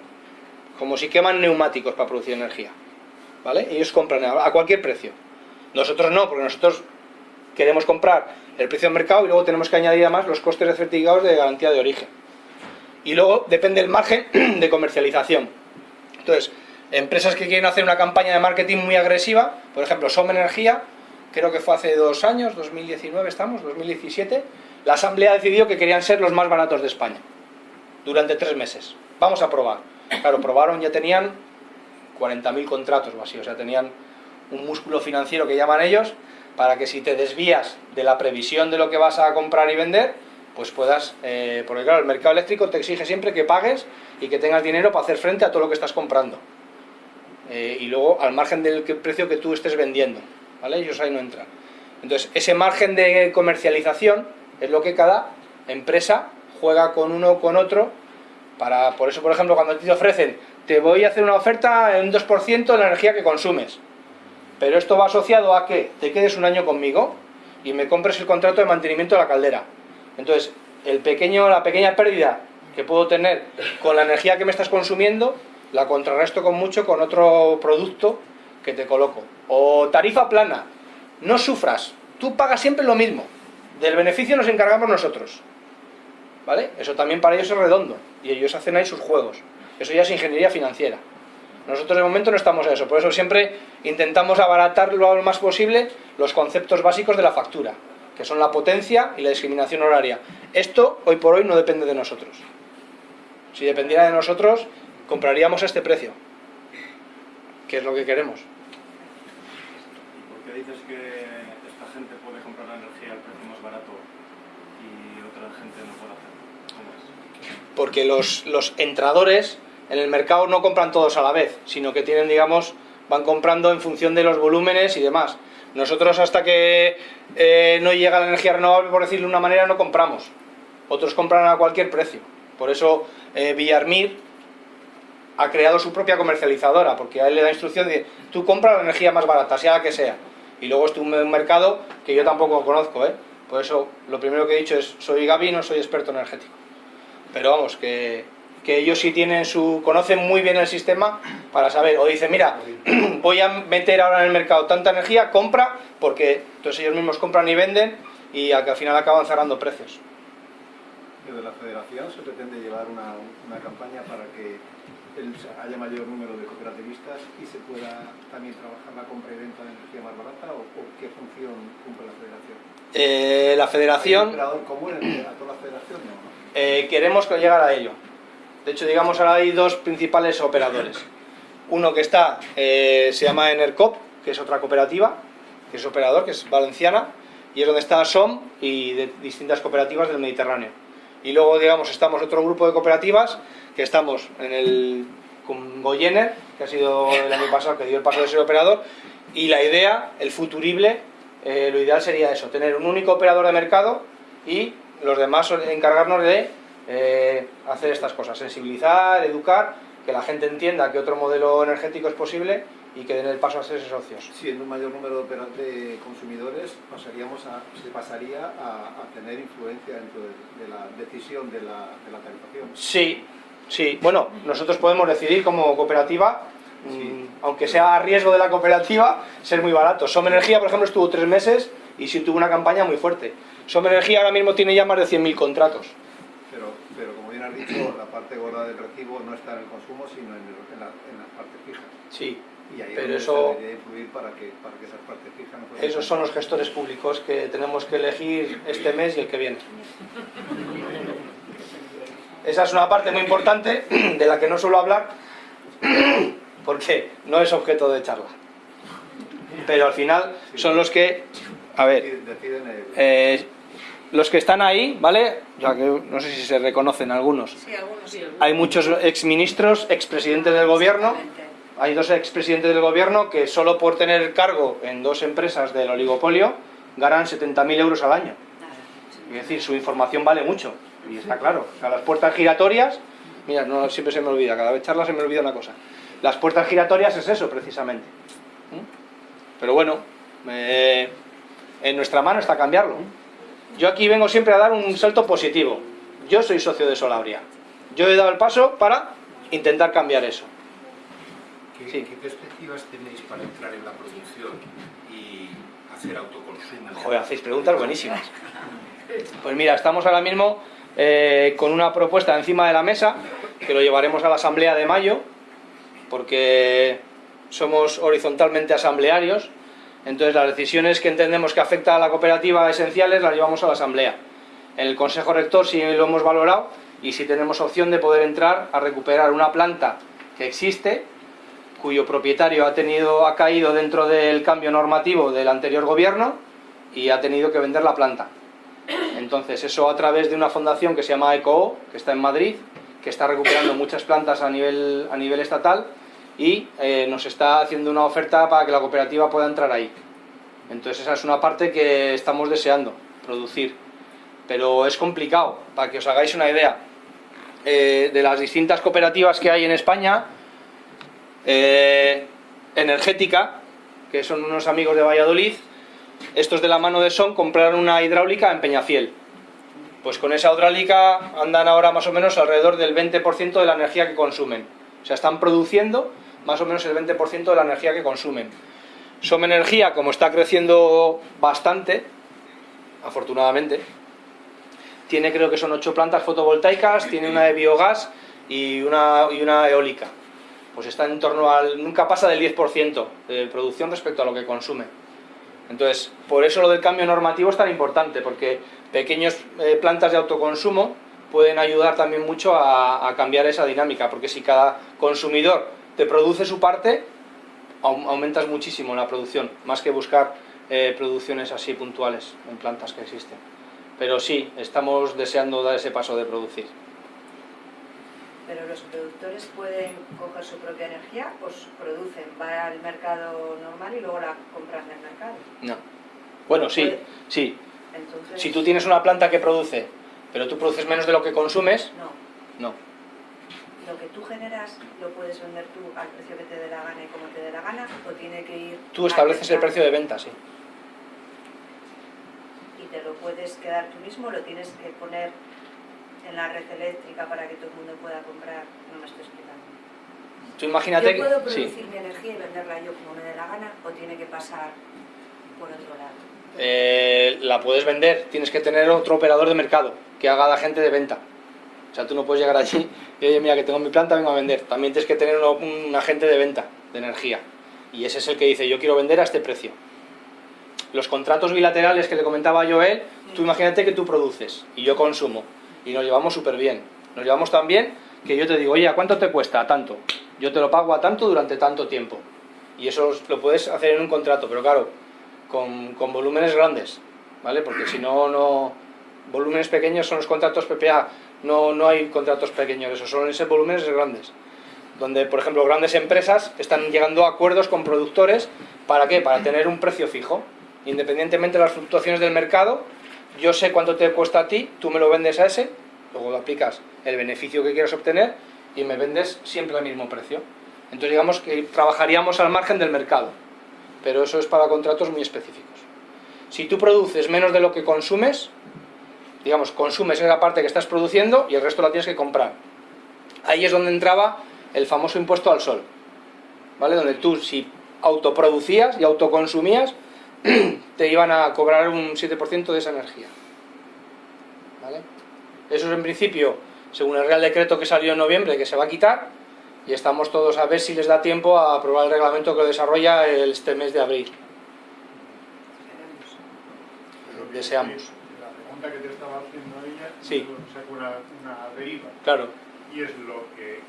Como si queman neumáticos para producir energía. ¿Vale? Ellos compran a cualquier precio. Nosotros no, porque nosotros queremos comprar el precio de mercado y luego tenemos que añadir además los costes de certificados de garantía de origen. Y luego depende el margen de comercialización. Entonces, empresas que quieren hacer una campaña de marketing muy agresiva, por ejemplo, Som Energía, creo que fue hace dos años, 2019 estamos, 2017, la asamblea decidió que querían ser los más baratos de España durante tres meses. Vamos a probar. Claro, probaron, ya tenían 40.000 contratos así, o sea, tenían un músculo financiero que llaman ellos, para que si te desvías de la previsión de lo que vas a comprar y vender, pues puedas, eh, porque claro, el mercado eléctrico te exige siempre que pagues y que tengas dinero para hacer frente a todo lo que estás comprando. Eh, y luego al margen del precio que tú estés vendiendo, ¿vale? Ellos ahí no entran. Entonces, ese margen de comercialización es lo que cada empresa juega con uno con otro para, por eso, por ejemplo, cuando te ofrecen, te voy a hacer una oferta en un 2% de la energía que consumes. Pero esto va asociado a que te quedes un año conmigo y me compres el contrato de mantenimiento de la caldera. Entonces, el pequeño, la pequeña pérdida que puedo tener con la energía que me estás consumiendo, la contrarresto con mucho con otro producto que te coloco. O tarifa plana, no sufras, tú pagas siempre lo mismo. Del beneficio nos encargamos nosotros. ¿Vale? Eso también para ellos es redondo y ellos hacen ahí sus juegos. Eso ya es ingeniería financiera. Nosotros de momento no estamos a eso, por eso siempre intentamos abaratar lo más posible los conceptos básicos de la factura, que son la potencia y la discriminación horaria. Esto hoy por hoy no depende de nosotros. Si dependiera de nosotros, compraríamos a este precio, que es lo que queremos. ¿Por qué dices que esta gente puede comprar la energía al precio más barato y otra gente no puede hacerlo? Porque los, los entradores en el mercado no compran todos a la vez, sino que tienen, digamos, van comprando en función de los volúmenes y demás. Nosotros hasta que eh, no llega la energía renovable, por decirlo de una manera, no compramos. Otros compran a cualquier precio. Por eso eh, Villarmir ha creado su propia comercializadora, porque a él le da instrucción de tú compra la energía más barata, sea la que sea. Y luego es un mercado que yo tampoco conozco, ¿eh? Por eso lo primero que he dicho es, soy Gaby, no soy experto energético. Pero vamos, que, que ellos sí tienen su. conocen muy bien el sistema para saber. O dicen, mira, voy a meter ahora en el mercado tanta energía, compra, porque entonces ellos mismos compran y venden y al, final acaban cerrando precios. Desde la federación se pretende llevar una, una campaña para que haya mayor número de cooperativistas y se pueda también trabajar la compra y venta de energía más barata o, o qué función cumple la federación. Eh, la ¿Hay un federación. operador común a toda la federación? No. Eh, queremos que llegar a ello. De hecho, digamos, ahora hay dos principales operadores. Uno que está, eh, se llama Enercop, que es otra cooperativa, que es operador, que es valenciana, y es donde está SOM y de distintas cooperativas del Mediterráneo. Y luego, digamos, estamos otro grupo de cooperativas, que estamos en el con Goyener, que ha sido el año pasado, que dio el paso de ser operador, y la idea, el futurible, eh, lo ideal sería eso, tener un único operador de mercado y los demás encargarnos de eh, hacer estas cosas, sensibilizar, educar, que la gente entienda que otro modelo energético es posible y que den el paso a ser socios. Si en un mayor número de, consumidores pasaríamos a, se pasaría a, a tener influencia dentro de, de la decisión de la, de la tarifación. Sí, sí. Bueno, nosotros podemos decidir como cooperativa, mm, aunque sea a riesgo de la cooperativa, ser muy barato. Som Energía, por ejemplo, estuvo tres meses y sí tuvo una campaña muy fuerte. Som Energía ahora mismo tiene ya más de 100.000 contratos. Pero, pero como bien has dicho, la parte gorda del recibo no está en el consumo, sino en, el- en la, en la parte fija. Sí, Y ahí Pero eso- influir para que, para que esas partes fijas no esos son los gestores públicos que tenemos que elegir este mes y el que viene. Esa es una parte muy importante de la que no suelo hablar porque no es objeto de charla. Pero al final son los que, a ver, Deciden el- eh, los que están ahí, ¿vale? Ya que no sé si se reconocen algunos. Sí, algunos sí. Hay muchos exministros, expresidentes del gobierno, hay dos expresidentes del gobierno que solo por tener cargo en dos empresas del oligopolio ganan 70.000 euros al año. Es decir, su información vale mucho. Y está claro. O sea, las puertas giratorias, mira, no siempre se me olvida, cada vez charla se me olvida una cosa. Las puertas giratorias es eso, precisamente. ¿Mm? Pero bueno, eh, en nuestra mano está cambiarlo. Yo aquí vengo siempre a dar un salto positivo. Yo soy socio de Solabria. Yo he dado el paso para intentar cambiar eso. ¿Qué, Sí. qué perspectivas tenéis para entrar en la producción y hacer autoconsumo? Joder, hacéis preguntas buenísimas. Pues mira, estamos ahora mismo eh, con una propuesta encima de la mesa que lo llevaremos a la asamblea de mayo porque somos horizontalmente asamblearios. Entonces las decisiones que entendemos que afectan a la cooperativa esenciales las llevamos a la asamblea. En el consejo rector sí lo hemos valorado y sí tenemos opción de poder entrar a recuperar una planta que existe cuyo propietario ha tenido ha caído dentro del cambio normativo del anterior gobierno y ha tenido que vender la planta. Entonces, eso a través de una fundación que se llama ECOO, que está en Madrid, que está recuperando muchas plantas a nivel, a nivel estatal y eh, nos está haciendo una oferta para que la cooperativa pueda entrar ahí. Entonces, esa es una parte que estamos deseando producir. Pero es complicado, para que os hagáis una idea. Eh, de las distintas cooperativas que hay en España, eh, Energética, que son unos amigos de Valladolid, estos de la mano de Son compraron una hidráulica en Peñafiel. Pues con esa hidráulica andan ahora más o menos alrededor del 20% de la energía que consumen. O sea, están produciendo más o menos el 20% de la energía que consumen. Som Energía, como está creciendo bastante, afortunadamente, tiene creo que son ocho plantas fotovoltaicas, tiene una de biogás y una, y una eólica. Pues está en torno al... nunca pasa del 10% de producción respecto a lo que consume. Entonces, por eso lo del cambio normativo es tan importante, porque pequeñas plantas de autoconsumo pueden ayudar también mucho a cambiar esa dinámica, porque si cada consumidor te produce su parte, au- aumentas muchísimo la producción, más que buscar eh, producciones así puntuales en plantas que existen. Pero sí, estamos deseando dar ese paso de producir. Pero los productores pueden coger su propia energía, pues producen, va al mercado normal y luego la compran en el mercado. No. Bueno, sí, Puede- sí. Entonces, Si tú tienes una planta que produce, pero tú produces menos de lo que consumes, no, no. Lo que tú generas lo puedes vender tú al precio que te dé la gana y como te dé la gana, o tiene que ir... Tú estableces el precio de venta, sí. Y te lo puedes quedar tú mismo, lo tienes que poner en la red eléctrica para que todo el mundo pueda comprar. No me estoy explicando. Tú imagínate Yo puedo. Sí. producir mi energía y venderla yo como me dé la gana o tiene que pasar por otro lado. Eh, la puedes vender, tienes que tener otro operador de mercado que haga de agente de venta. O sea, tú no puedes llegar allí y oye, mira que tengo mi planta, vengo a vender. También tienes que tener uno- un agente de venta de energía. Y ese es el que dice, yo quiero vender a este precio. Los contratos bilaterales que le comentaba Joel, tú imagínate que tú produces y yo consumo. Y nos llevamos súper bien. Nos llevamos tan bien que yo te digo, oye, ¿a cuánto te cuesta? A tanto. Yo te lo pago a tanto durante tanto tiempo. Y eso lo puedes hacer en un contrato, pero claro, con, con volúmenes grandes, ¿vale? Porque si no, no... Volúmenes pequeños son los contratos PPA, no, no hay contratos pequeños, esos son esos volúmenes grandes. Donde, por ejemplo, grandes empresas están llegando a acuerdos con productores, ¿para qué? Para tener un precio fijo. Independientemente de las fluctuaciones del mercado, yo sé cuánto te cuesta a ti, tú me lo vendes a ese, luego lo aplicas el beneficio que quieras obtener y me vendes siempre al mismo precio. Entonces digamos que trabajaríamos al margen del mercado, pero eso es para contratos muy específicos. Si tú produces menos de lo que consumes, digamos, consumes esa parte que estás produciendo y el resto la tienes que comprar. Ahí es donde entraba el famoso impuesto al sol, ¿vale? Donde tú si autoproducías y autoconsumías, te iban a cobrar un 7% de esa energía. ¿Vale? Eso es en principio, según el Real Decreto que salió en noviembre, que se va a quitar, y estamos todos a ver si les da tiempo a aprobar el reglamento que lo desarrolla este mes de abril. Deseamos. Pregunta que te estaba haciendo ella Sí. una, una deriva. Claro. Y es lo que eh,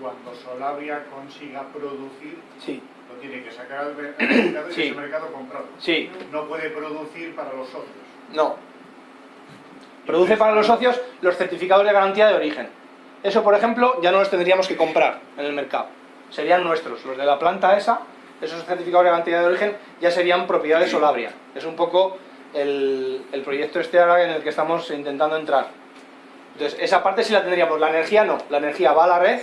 cuando Solabria consiga producir, Sí. lo tiene que sacar al mer- al mercado y Sí. ese mercado comprarlo. Sí. No puede producir para los socios. No. Produce para los socios los certificados de garantía de origen. Eso, por ejemplo, ya no los tendríamos que comprar en el mercado. Serían nuestros. Los de la planta esa, esos certificados de garantía de origen, ya serían propiedad de Solabria. Es un poco el, el proyecto este ahora en el que estamos intentando entrar. Entonces, esa parte sí la tendríamos. La energía no. La energía va a la red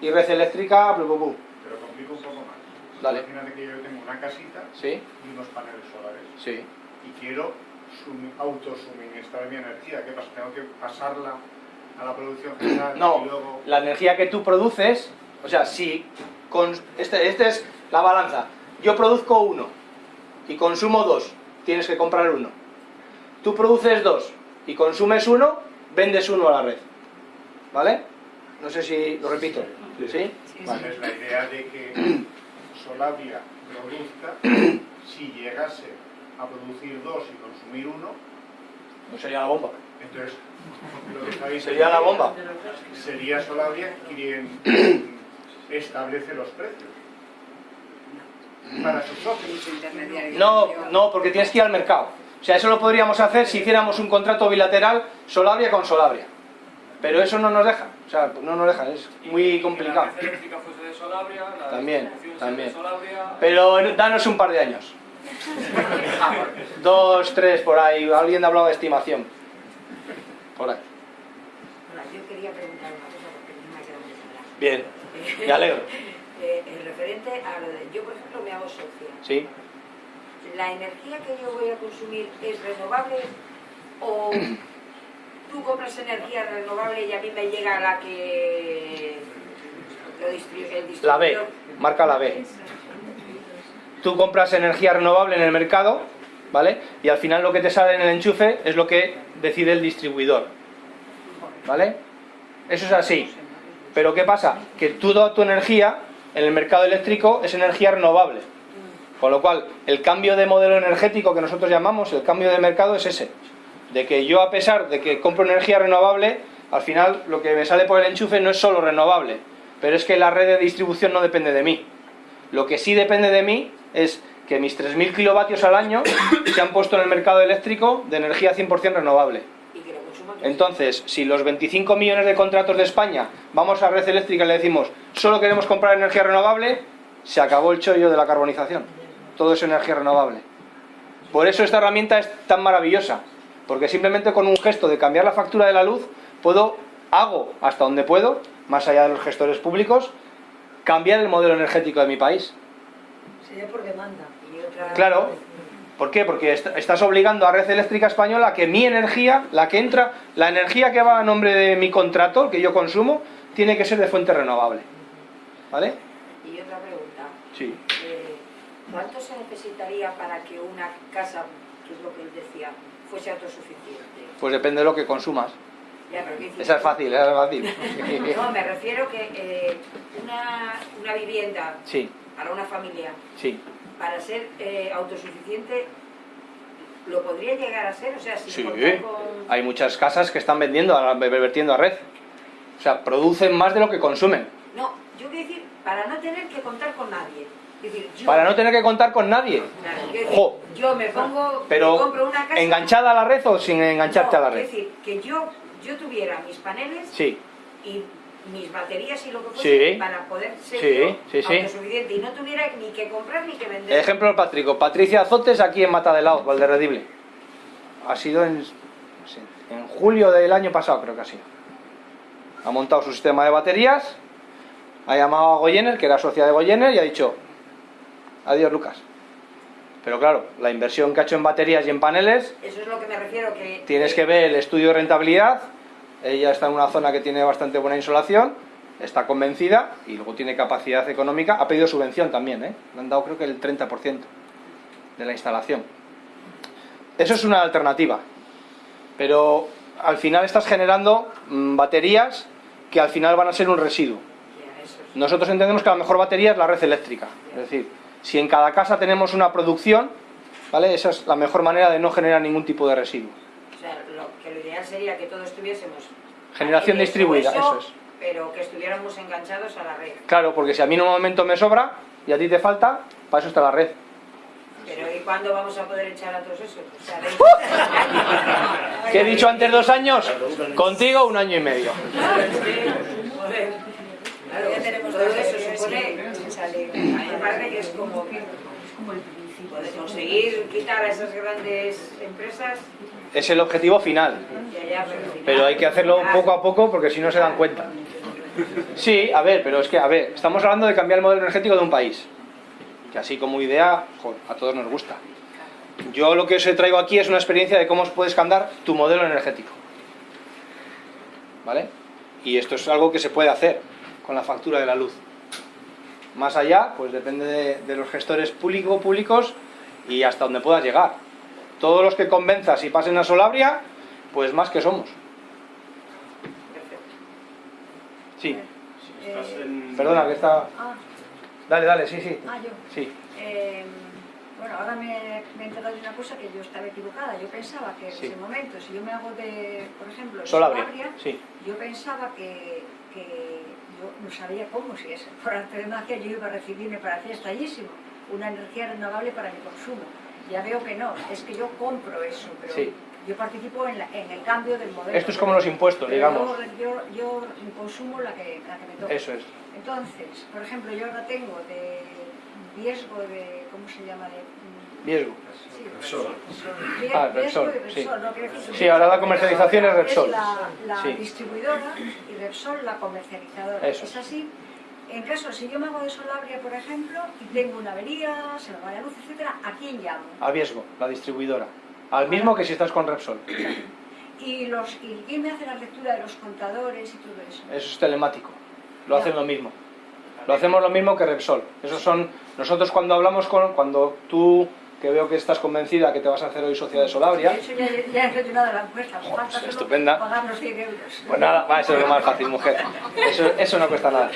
y red eléctrica, blu, blu, blu. Pero complico un poco más. Dale. Imagínate que yo tengo una casita Sí, y unos paneles solares sí. y quiero sumi- autosuministrar mi energía. ¿Qué pasa? Tengo que pasarla a la producción general No, y luego... la energía que tú produces, o sea, si con este, este es la balanza, yo produzco uno y consumo dos, tienes que comprar uno. Tú produces dos y consumes uno, vendes uno a la red. ¿Vale? No sé si lo repito. ¿Sí? Vale, es la idea de que Solabria produzca, si llegase a producir dos y consumir uno, No sería la bomba. entonces lo que estáis Sería la bomba. Sería Solabria quien establece los precios para sus socios. No, no, porque tienes que ir al mercado. O sea, eso lo podríamos hacer si hiciéramos un contrato bilateral Solabria con Solabria. Pero eso no nos deja. O sea, no nos deja, es muy complicado. También, también. Pero danos un par de años. Dos, tres, por ahí. Alguien ha hablado de estimación. Por ahí. Hola, yo quería preguntar una cosa porque no me ha quedado muy clara. Bien, me alegro. Eh, en referente a lo de, yo por ejemplo me hago socia. Sí. ¿La energía que yo voy a consumir es renovable o tú compras energía renovable y a mí me llega la que lo distribu- el distribuidor? La B, marca la B. Tú compras energía renovable en el mercado, ¿vale? Y al final lo que te sale en el enchufe es lo que decide el distribuidor. ¿Vale? Eso es así. Pero ¿qué pasa? Que toda tu energía en el mercado eléctrico es energía renovable. Con lo cual, el cambio de modelo energético que nosotros llamamos, el cambio de mercado es ese. De que yo a pesar de que compro energía renovable, al final lo que me sale por el enchufe no es solo renovable. Pero es que la red de distribución no depende de mí. Lo que sí depende de mí es que mis 3.000 kilovatios al año se han puesto en el mercado eléctrico de energía 100% renovable. Y que lo consuman Entonces, si los 25 millones de contratos de España vamos a red eléctrica y le decimos solo queremos comprar energía renovable, se acabó el chollo de la carbonización. Todo es energía renovable. Por eso esta herramienta es tan maravillosa, porque simplemente con un gesto de cambiar la factura de la luz, puedo, hago hasta donde puedo, más allá de los gestores públicos, cambiar el modelo energético de mi país. Sería por demanda. Y otra... Claro. ¿Por qué? Porque est- estás obligando a Red Eléctrica Española a que mi energía, la que entra, la energía que va a nombre de mi contrato, el que yo consumo, tiene que ser de fuente renovable. ¿Vale? Y otra pregunta. Sí. Eh, ¿Cuánto se necesitaría para que una casa, que es lo que él decía, fuese autosuficiente? Pues depende de lo que consumas. Ya, pero ¿qué dices Esa es fácil, esa es fácil. No, me refiero que eh, una, una vivienda Sí, para una familia, sí. Para ser eh, autosuficiente, ¿lo podría llegar a ser? O sea, si Sí. con... Hay muchas casas que están vendiendo, a- vertiendo a red. O sea, producen más de lo que consumen. No, yo quiero decir, para no tener que contar con nadie. Es decir, yo, Para no tener que contar con nadie. Claro, quiero decir, Jo. yo me pongo, me Pero, compro una casa... ¿enganchada a la red o sin engancharte a la red? Es decir, que yo, yo tuviera mis paneles Sí. y mis baterías y lo que Sí. fuese para poder ser Sí, yo sí, sí. autosuficiente y no tuviera ni que comprar ni que vender. Ejemplo Patrico, Patricia Azotes aquí en Matadelao, Valderredible. Ha sido en, julio del año pasado, creo que ha sido. Ha montado su sistema de baterías, ha llamado a Goyener, que era socia de Goyener, y ha dicho, adiós Lucas. Pero claro, la inversión que ha hecho en baterías y en paneles, Eso es lo que me refiero que... tienes que ver el estudio de rentabilidad, ella está en una zona que tiene bastante buena insolación, está convencida y luego tiene capacidad económica, ha pedido subvención también, ¿eh? le han dado creo que el 30% de la instalación. Eso es una alternativa, pero al final estás generando mm, baterías que al final van a ser un residuo. Nosotros entendemos que la mejor batería es la red eléctrica, es decir, si en cada casa tenemos una producción, ¿vale? Esa es la mejor manera de no generar ningún tipo de residuo. O sea, lo, que lo sería que todos tuviésemos Generación en el distribuida, eso es. Pero que estuviéramos enganchados a la red. Claro, porque si a mí en un momento me sobra y a ti te falta, para eso está la red. Pero ¿y cuándo vamos a poder echar a todos esos? O sea, 20 años. ¿Qué he dicho antes dos años? Contigo un año y medio. Claro, Ya tenemos todo dos eso supone... que es como que poder conseguir quitar a esas grandes empresas Es el objetivo final. pero, hay que hacerlo poco a poco porque si no se dan cuenta. Sí, a ver, pero es que, a ver, estamos hablando de cambiar el modelo energético de un país. Que así como idea, a todos nos gusta. Yo lo que os traigo aquí es una experiencia de cómo puedes cambiar tu modelo energético. ¿Vale? Y esto es algo que se puede hacer con la factura de la luz. Más allá, pues depende de, los gestores público, públicos y hasta donde puedas llegar. Todos los que convenzas y pasen a Solabria, pues más que somos. Sí, en... perdona, que está... Ah, Dale, dale, sí, sí. ah, yo. Sí, Eh, bueno, ahora me, me he enterado de una cosa que yo estaba equivocada. Yo pensaba que Sí. en ese momento, si yo me hago de, por ejemplo, de Solabria, Solabria, sí. yo pensaba que, que yo no sabía cómo, si es por arte de magia, yo iba a recibir, me parecía estallísimo, una energía renovable para mi consumo. Ya veo que no, es que yo compro eso, pero Sí. yo participo en, la- en el cambio del modelo. Esto es como los impuestos, digamos. Yo, yo, yo consumo la que, la que me toca. Eso es. Entonces, por ejemplo, yo ahora tengo de riesgo de, ¿cómo se llama? De, Riesgo. sí, Repsol. Ah, Repsol, y sí. Repsol, ¿no? Quiero decir, Sí, ahora la comercialización es Repsol. la, la Sí. distribuidora y Repsol la comercializadora. Eso. Es así. En caso, si yo me hago de Solabria, por ejemplo, y tengo una avería, se me va la luz, etcétera, ¿a quién llamo? A riesgo, la distribuidora. Al mismo que si estás con Repsol. Y, los, y quién me hace la lectura de los contadores y todo eso. Eso es telemático. Lo Ya. hacen lo mismo. Lo hacemos lo mismo que Repsol. Esos son nosotros cuando hablamos con cuando tú que veo que estás convencida que te vas a hacer hoy socia de Solabria. De hecho, ya, ya he rellenado la encuesta. solo estupenda. pagar los 100 euros. Pues nada, va, eso es lo más fácil, mujer. Eso, eso no cuesta nada.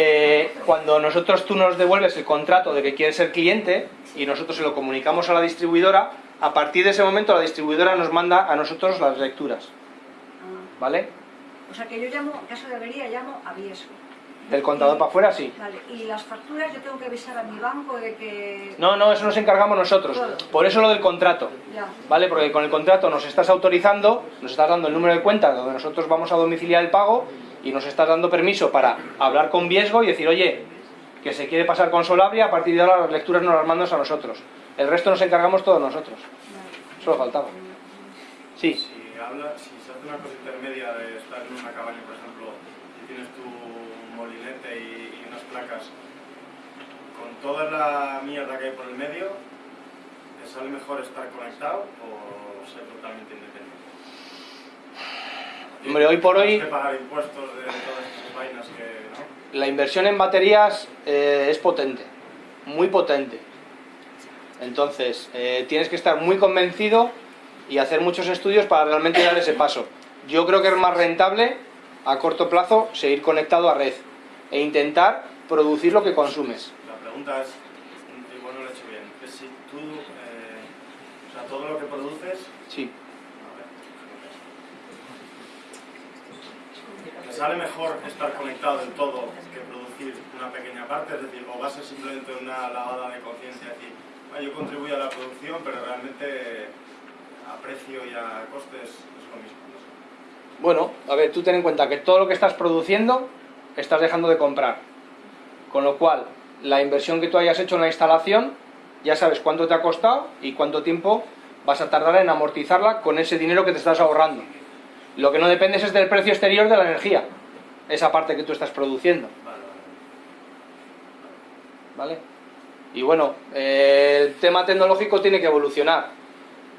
Eh, cuando nosotros tú nos devuelves el contrato de que quieres ser cliente y nosotros se lo comunicamos a la distribuidora, a partir de ese momento la distribuidora nos manda a nosotros las lecturas, Ah. ¿vale? O sea que yo llamo, en caso de avería, llamo a riesgo. Del contador para afuera, sí. Vale, y las facturas yo tengo que avisar a mi banco de que... No, no, eso nos encargamos nosotros. Por eso lo del contrato. Ya. ¿Vale? Porque con el contrato nos estás autorizando, nos estás dando el número de cuenta donde nosotros vamos a domiciliar el pago y nos estás dando permiso para hablar con Viesgo y decir, oye, que se quiere pasar con Solabria, a partir de ahora las lecturas nos las mandas a nosotros. El resto nos encargamos todos nosotros. Solo faltaba. Sí, Si, habla, si se hace una cosa intermedia de estar en una cabaña, por ejemplo, y tienes tu molinete y, y unas placas, con toda la mierda que hay por el medio, ¿te sale mejor estar conectado o ser totalmente independiente? Hombre, hoy por hoy- Tienes que pagar impuestos de todas esas vainas que... ¿no? la inversión en baterías eh, es potente, muy potente. Entonces, eh, tienes que estar muy convencido y hacer muchos estudios para realmente dar ese paso. Yo creo que es más rentable a corto plazo seguir conectado a red e intentar producir lo que consumes. La pregunta es, igual no lo he hecho bien, es si tú, eh, o sea, todo lo que produces, Sí. ¿te sale mejor estar conectado en todo que producir una pequeña parte? Es decir, o va a ser simplemente una lavada de conciencia, decir, "Ah, yo contribuyo a la producción, pero realmente a precio y a costes es lo mismo. Bueno, a ver, tú ten en cuenta que todo lo que estás produciendo estás dejando de comprar. Con lo cual, la inversión que tú hayas hecho en la instalación, ya sabes cuánto te ha costado y cuánto tiempo vas a tardar en amortizarla con ese dinero que te estás ahorrando. Lo que no dependes es del precio exterior de la energía, esa parte que tú estás produciendo. Vale. Y bueno, eh, el tema tecnológico tiene que evolucionar.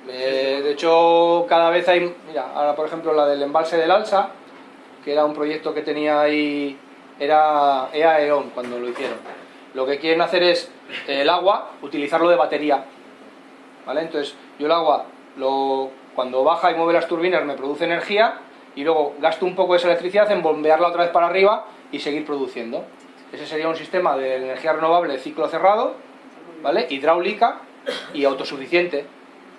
Eh, de hecho, cada vez hay, mira, ahora por ejemplo la del embalse del Alsa, que era un proyecto que tenía ahí, era EA EON cuando lo hicieron. Lo que quieren hacer es eh, el agua, utilizarlo de batería. ¿Vale? Entonces, yo el agua, lo, cuando baja y mueve las turbinas, me produce energía y luego gasto un poco de esa electricidad en bombearla otra vez para arriba y seguir produciendo. Ese sería un sistema de energía renovable de ciclo cerrado, ¿vale? Hidráulica y autosuficiente,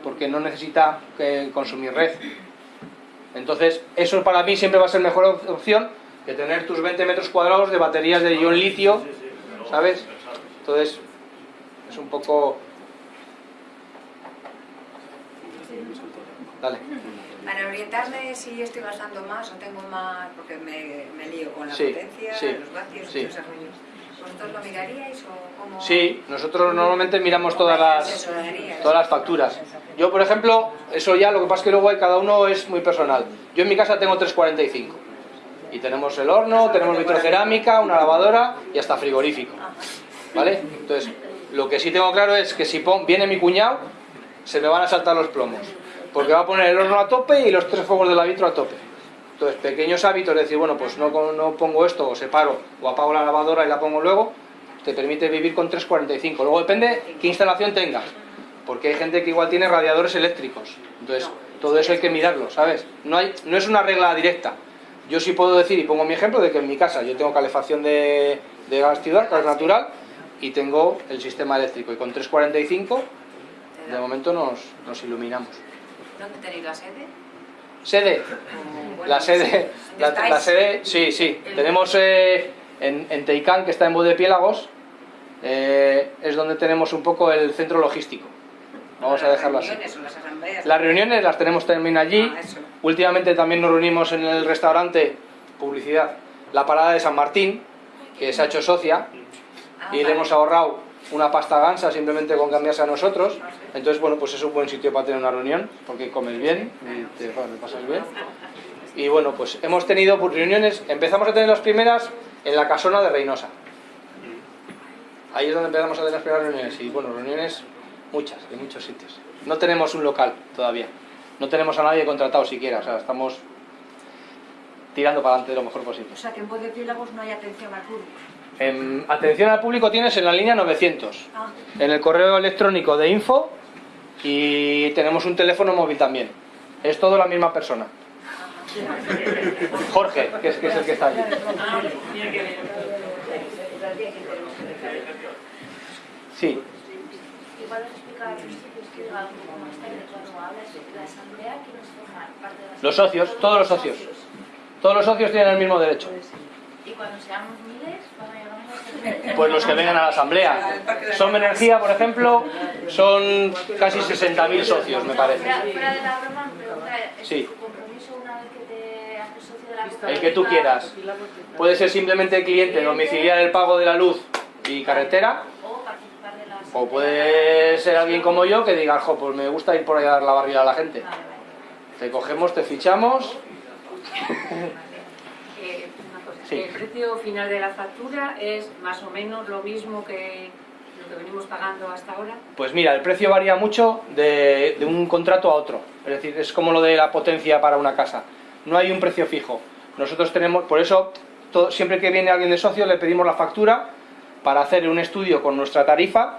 porque no necesita eh, consumir red. Entonces, eso para mí siempre va a ser mejor op- opción que tener tus 20 metros cuadrados de baterías de ion litio, ¿sabes? Entonces, es un poco... Dale. Para orientarme si yo estoy gastando más o tengo más, porque me, me lío con la Sí, potencia, sí, los vatios sí. esos rollos. ¿Vosotros lo miraríais o cómo? Sí, nosotros normalmente miramos todas las, todas las facturas. Yo, por ejemplo, eso ya, lo que pasa es que luego hay- cada uno es muy personal. Yo en mi casa tengo 345. Y tenemos el horno, tenemos vitrocerámica, una lavadora y hasta frigorífico. ¿Vale? Entonces, lo que sí tengo claro es que si pon- viene mi cuñado, se me van a saltar los plomos. Porque va a poner el horno a tope y los tres fuegos de la vitro a tope. Entonces, pequeños hábitos, de decir, bueno, pues no, no pongo esto, o separo, o apago la lavadora y la pongo luego, te permite vivir con 345. Luego depende qué instalación tengas, porque hay gente que igual tiene radiadores eléctricos. Entonces, todo eso hay que mirarlo, ¿sabes? No, hay, no es una regla directa. Yo sí puedo decir, y pongo mi ejemplo, de que en mi casa yo tengo calefacción de, de gas ciudad, gas natural, y tengo el sistema eléctrico. Y con 345, de momento nos, nos iluminamos. ¿Dónde tenéis la sede? Sede. La sede, la, sede, sí, sí. Tenemos eh, en, en Teicán, que está en Bodepiélagos, eh, es donde tenemos un poco el centro logístico. Vamos a dejarlo así. Las reuniones las reuniones tenemos también allí. Ah. Últimamente también nos reunimos en el restaurante, publicidad, la parada de San Martín, que se ha hecho socia, Ah, y le hemos ahorrado una pasta gansa simplemente con cambiarse a nosotros. Entonces, bueno, pues es un buen sitio para tener una reunión, porque comes bien y te, bueno, pasas bien. Y bueno, pues hemos tenido pues, reuniones, empezamos a tener las primeras en la casona de Reynosa. Ahí es donde empezamos a tener las primeras reuniones. Y bueno, reuniones muchas, en muchos sitios. No tenemos un local todavía. No tenemos a nadie contratado siquiera. O sea, estamos tirando para adelante de lo mejor posible. O sea que en voz de Piélagos no hay atención al público. En atención al público tienes en la línea 900. Ah, En el correo electrónico de info y tenemos un teléfono móvil también. Es todo la misma persona. Jorge, que es, que es el que está allí. Sí, los socios, todos los socios. Todos los socios tienen el mismo derecho. Y cuando seamos miles, cuando llegamos a ser Pues los que vengan a la asamblea. Som Energía, por ejemplo, son casi 60.000 socios, me parece. Fuera, fuera de la broma, me pregunta, ¿es Sí. tu compromiso una vez que te haces socio de la El que tú quieras. Puede ser simplemente cliente, domiciliar el pago de la luz y carretera, O participar de la o asamblea. puede ser alguien como yo que diga, jo, pues me gusta ir por ahí a dar la barriga a la gente. Te cogemos, te fichamos. Sí. El precio final de la factura es más o menos lo mismo que lo que venimos pagando hasta ahora. Pues mira, el precio varía mucho de, de un contrato a otro. Es decir, es como lo de la potencia para una casa. No hay un precio fijo. Nosotros tenemos, por eso, todo- siempre que viene alguien de socio le pedimos la factura para hacer un estudio con nuestra tarifa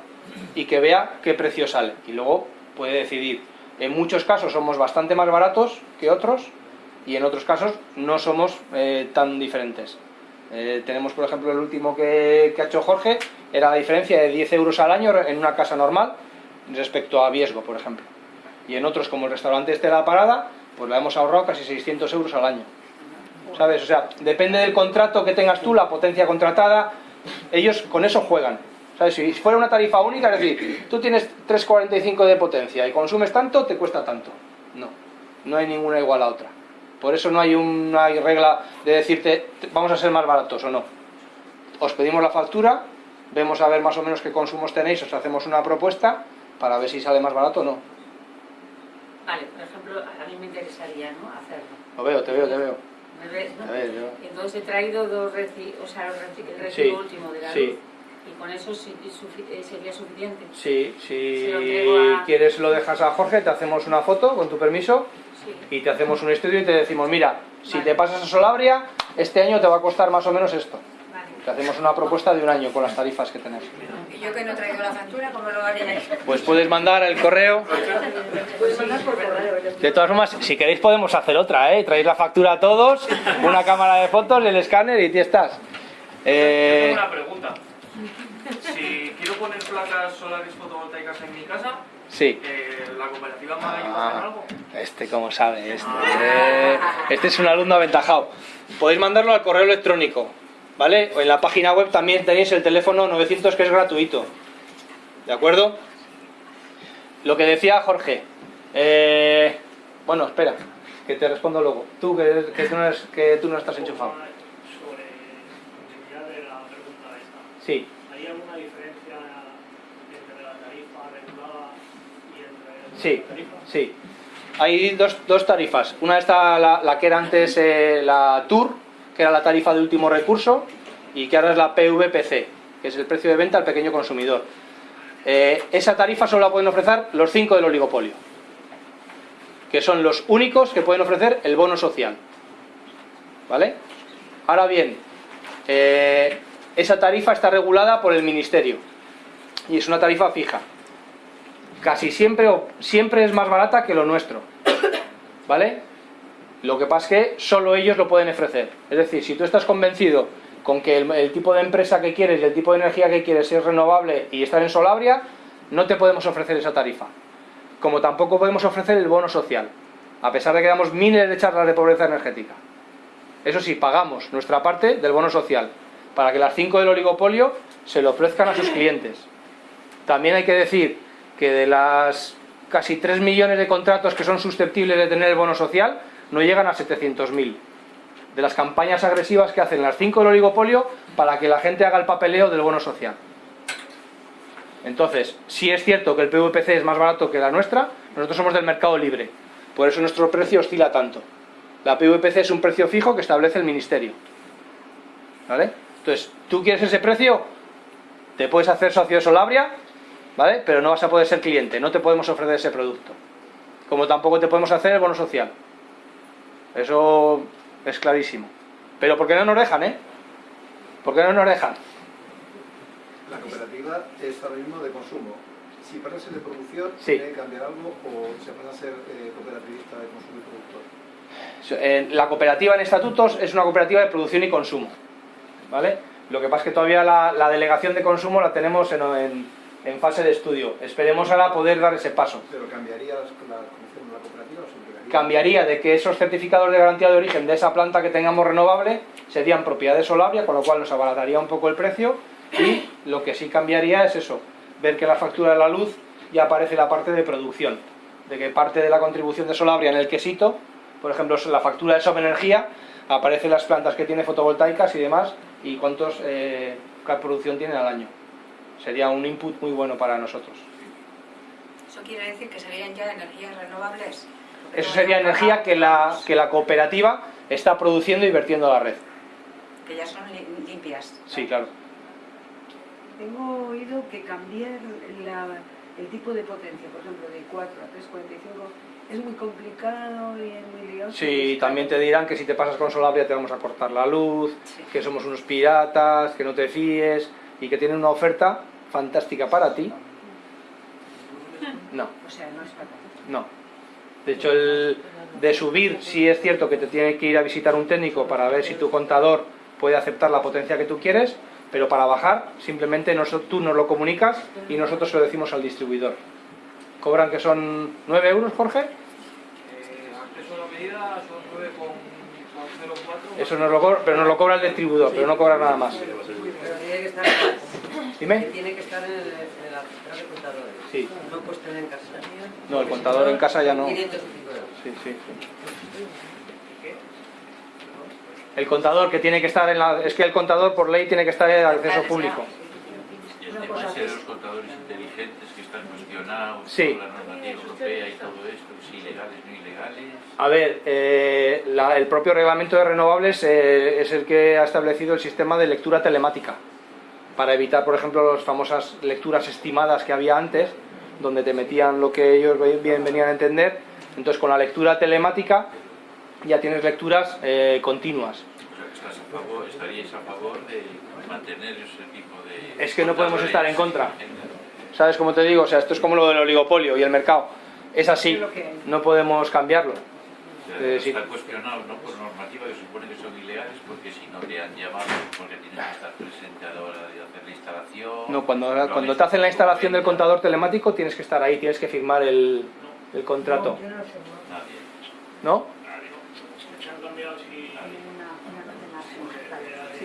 y que vea qué precio sale. Y luego puede decidir. En muchos casos somos bastante más baratos que otros y en otros casos no somos eh, tan diferentes. Eh, tenemos, por ejemplo, el último que, que ha hecho Jorge, era la diferencia de 10 euros al año en una casa normal respecto a Viesgo, por ejemplo. Y en otros, como el restaurante este de la parada, pues le hemos ahorrado casi 600 euros al año. ¿Sabes? O sea, depende del contrato que tengas tú, la potencia contratada, ellos con eso juegan. ¿Sabes? Si fuera una tarifa única, es decir, tú tienes 3,45 de potencia y consumes tanto, te cuesta tanto. No, no hay ninguna igual a otra. Por eso no hay una regla de decirte, "Te- vamos a ser más baratos o no. Os pedimos la factura, vemos a ver más o menos qué consumos tenéis, os hacemos una propuesta para ver si sale más barato o no. Vale, por ejemplo, a mí me interesaría ¿no? hacerlo. Lo veo, te veo, te veo. ¿Me ves, no? A ver, yo- Entonces he traído dos reci o sea, el Sí, recibo último de la sí. luz. Y con eso eh, sería suficiente. Sí, si a- quieres lo dejas a Jorge, te hacemos una foto con tu permiso Sí. y te hacemos un estudio y te decimos, mira, si te pasas a Solabria, este año te va a costar más o menos esto. Te hacemos una propuesta de un año con las tarifas que tenés. Y yo que no traigo la factura, ¿cómo lo haréis? Pues puedes mandar el correo. Puedes mandar por correo. De todas formas, si queréis podemos hacer otra, ¿eh? Traéis la factura a todos, una cámara de fotos, el escáner y ya estás. Eh, Tengo una pregunta. Si quiero poner placas solares fotovoltaicas en mi casa, Sí. Eh, ¿La cooperativa me Ah, algo? este como sabe, este. Eh, este es un alumno aventajado. Podéis mandarlo al correo electrónico, ¿vale? O en la página web también tenéis el teléfono 900 que es gratuito. ¿De acuerdo? Lo que decía Jorge. eh, bueno, espera, que te respondo luego. Tú, que, que tú, no, eres- que tú no estás enchufado. Sobre de la pregunta esta. Sí. ¿Hay alguna diferencia entre la tarifa regulada y entre Sí, sí. Hay dos, dos tarifas. Una está la, la que era antes eh, la TUR, que era la tarifa de último recurso, y que ahora es la PVPC, que es el precio de venta al pequeño consumidor. Eh, esa tarifa solo la pueden ofrecer los cinco del oligopolio, que son los únicos que pueden ofrecer el bono social. ¿Vale? Ahora bien, eh, esa tarifa está regulada por el Ministerio y es una tarifa fija casi siempre, o- siempre es más barata que lo nuestro. ¿Vale? Lo que pasa es que solo ellos lo pueden ofrecer. Es decir, si tú estás convencido con que el, el tipo de empresa que quieres y el tipo de energía que quieres es renovable y estar en Solabria, no te podemos ofrecer esa tarifa. Como tampoco podemos ofrecer el bono social, a pesar de que damos miles de charlas de pobreza energética. Eso sí, pagamos nuestra parte del bono social, para que las cinco del oligopolio se lo ofrezcan a sus clientes. También hay que decir que de las casi 3 millones de contratos que son susceptibles de tener el bono social, no llegan a 700.000. De las campañas agresivas que hacen las 5 del oligopolio para que la gente haga el papeleo del bono social. Entonces, sí es cierto que el PVPC es más barato que la nuestra, nosotros somos del mercado libre. Por eso nuestro precio oscila tanto. La PVPC es un precio fijo que establece el ministerio. ¿Vale? Entonces, ¿tú quieres ese precio? Te puedes hacer socio de Solabria, ¿vale? Pero no vas a poder ser cliente, no te podemos ofrecer ese producto. Como tampoco te podemos hacer el bono social. Eso es clarísimo. Pero ¿por qué no nos dejan, eh? ¿Por qué no nos dejan? La cooperativa es ahora mismo de consumo. Si pasas de producción, Sí. ¿tiene que cambiar algo o se pasa a ser eh, cooperativista de consumo y productor? Eh, La cooperativa en estatutos es una cooperativa de producción y consumo. ¿Vale? Lo que pasa es que todavía la, la delegación de consumo la tenemos en, en- en fase de estudio. Esperemos ahora poder dar ese paso. ¿Pero cambiaría las- la cooperativa o se entregaría? Cambiaría de que esos certificados de garantía de origen de esa planta que tengamos renovable serían propiedad de Solabria, con lo cual nos abarataría un poco el precio. Y lo que sí cambiaría es eso, ver que la factura de la luz ya aparece la parte de producción. De que parte de la contribución de Solabria en el quesito, por ejemplo, la factura de Energía, aparecen las plantas que tiene fotovoltaicas y demás, y cuántos eh, qué producción tienen al año. Sería un input muy bueno para nosotros. Eso quiere decir que serían ya energías renovables. Eso sería energía que la, que la cooperativa está produciendo y vertiendo a la red. Que ya son li- limpias. Sí, claro. Tengo oído que cambiar la- el tipo de potencia, por ejemplo, de 4 a 345, es muy complicado y es muy lioso. Sí, también te dirán que si te pasas con Solabria te vamos a cortar la luz, que somos unos piratas, que no te fíes y que tienen una oferta fantástica para ti. No, O sea, no es para no. De hecho, el de subir, sí es cierto que te tiene que ir a visitar un técnico para ver si tu contador puede aceptar la potencia que tú quieres, pero para bajar, simplemente tú nos lo comunicas y nosotros se lo decimos al distribuidor. Cobran que son 9 euros, Jorge. Eh, la medida son 9,04. Eso nos lo cobra, pero nos lo cobra el distribuidor, pero no cobra nada más. Pero tiene que estar, Dime. que tiene que estar en, el- en la central de contadores. Sí. No puedes tener en casa. No, el contador en casa ya no. 500 y pico euros. Sí, sí. El contador que tiene que estar en la... Es que el contador por ley tiene que estar en acceso público. Y el tema de los contadores inteligentes que están cuestionados Sí. por la normativa europea y todo esto, si ilegales, no ilegales. A ver, eh, la- el propio reglamento de renovables eh, es el que ha establecido el sistema de lectura telemática para evitar, por ejemplo, las famosas lecturas estimadas que había antes, donde te metían lo que ellos bien venían a entender. Entonces, con la lectura telemática ya tienes lecturas eh, continuas. Estás a favor, estaríais a favor de mantener ese tipo de... Es que no podemos estar en contra. ¿Sabes cómo te digo? O sea, esto es como lo del oligopolio y el mercado. Es así, no podemos cambiarlo. O sea, Eh, sí. Están cuestionados no por normativa que supone que son ilegales porque si no te han llamado, porque tienes que estar presente a la hora de instalación. No, cuando, cuando te hacen la instalación del con contador telemático tienes que estar ahí, tienes que firmar el, el contrato. No.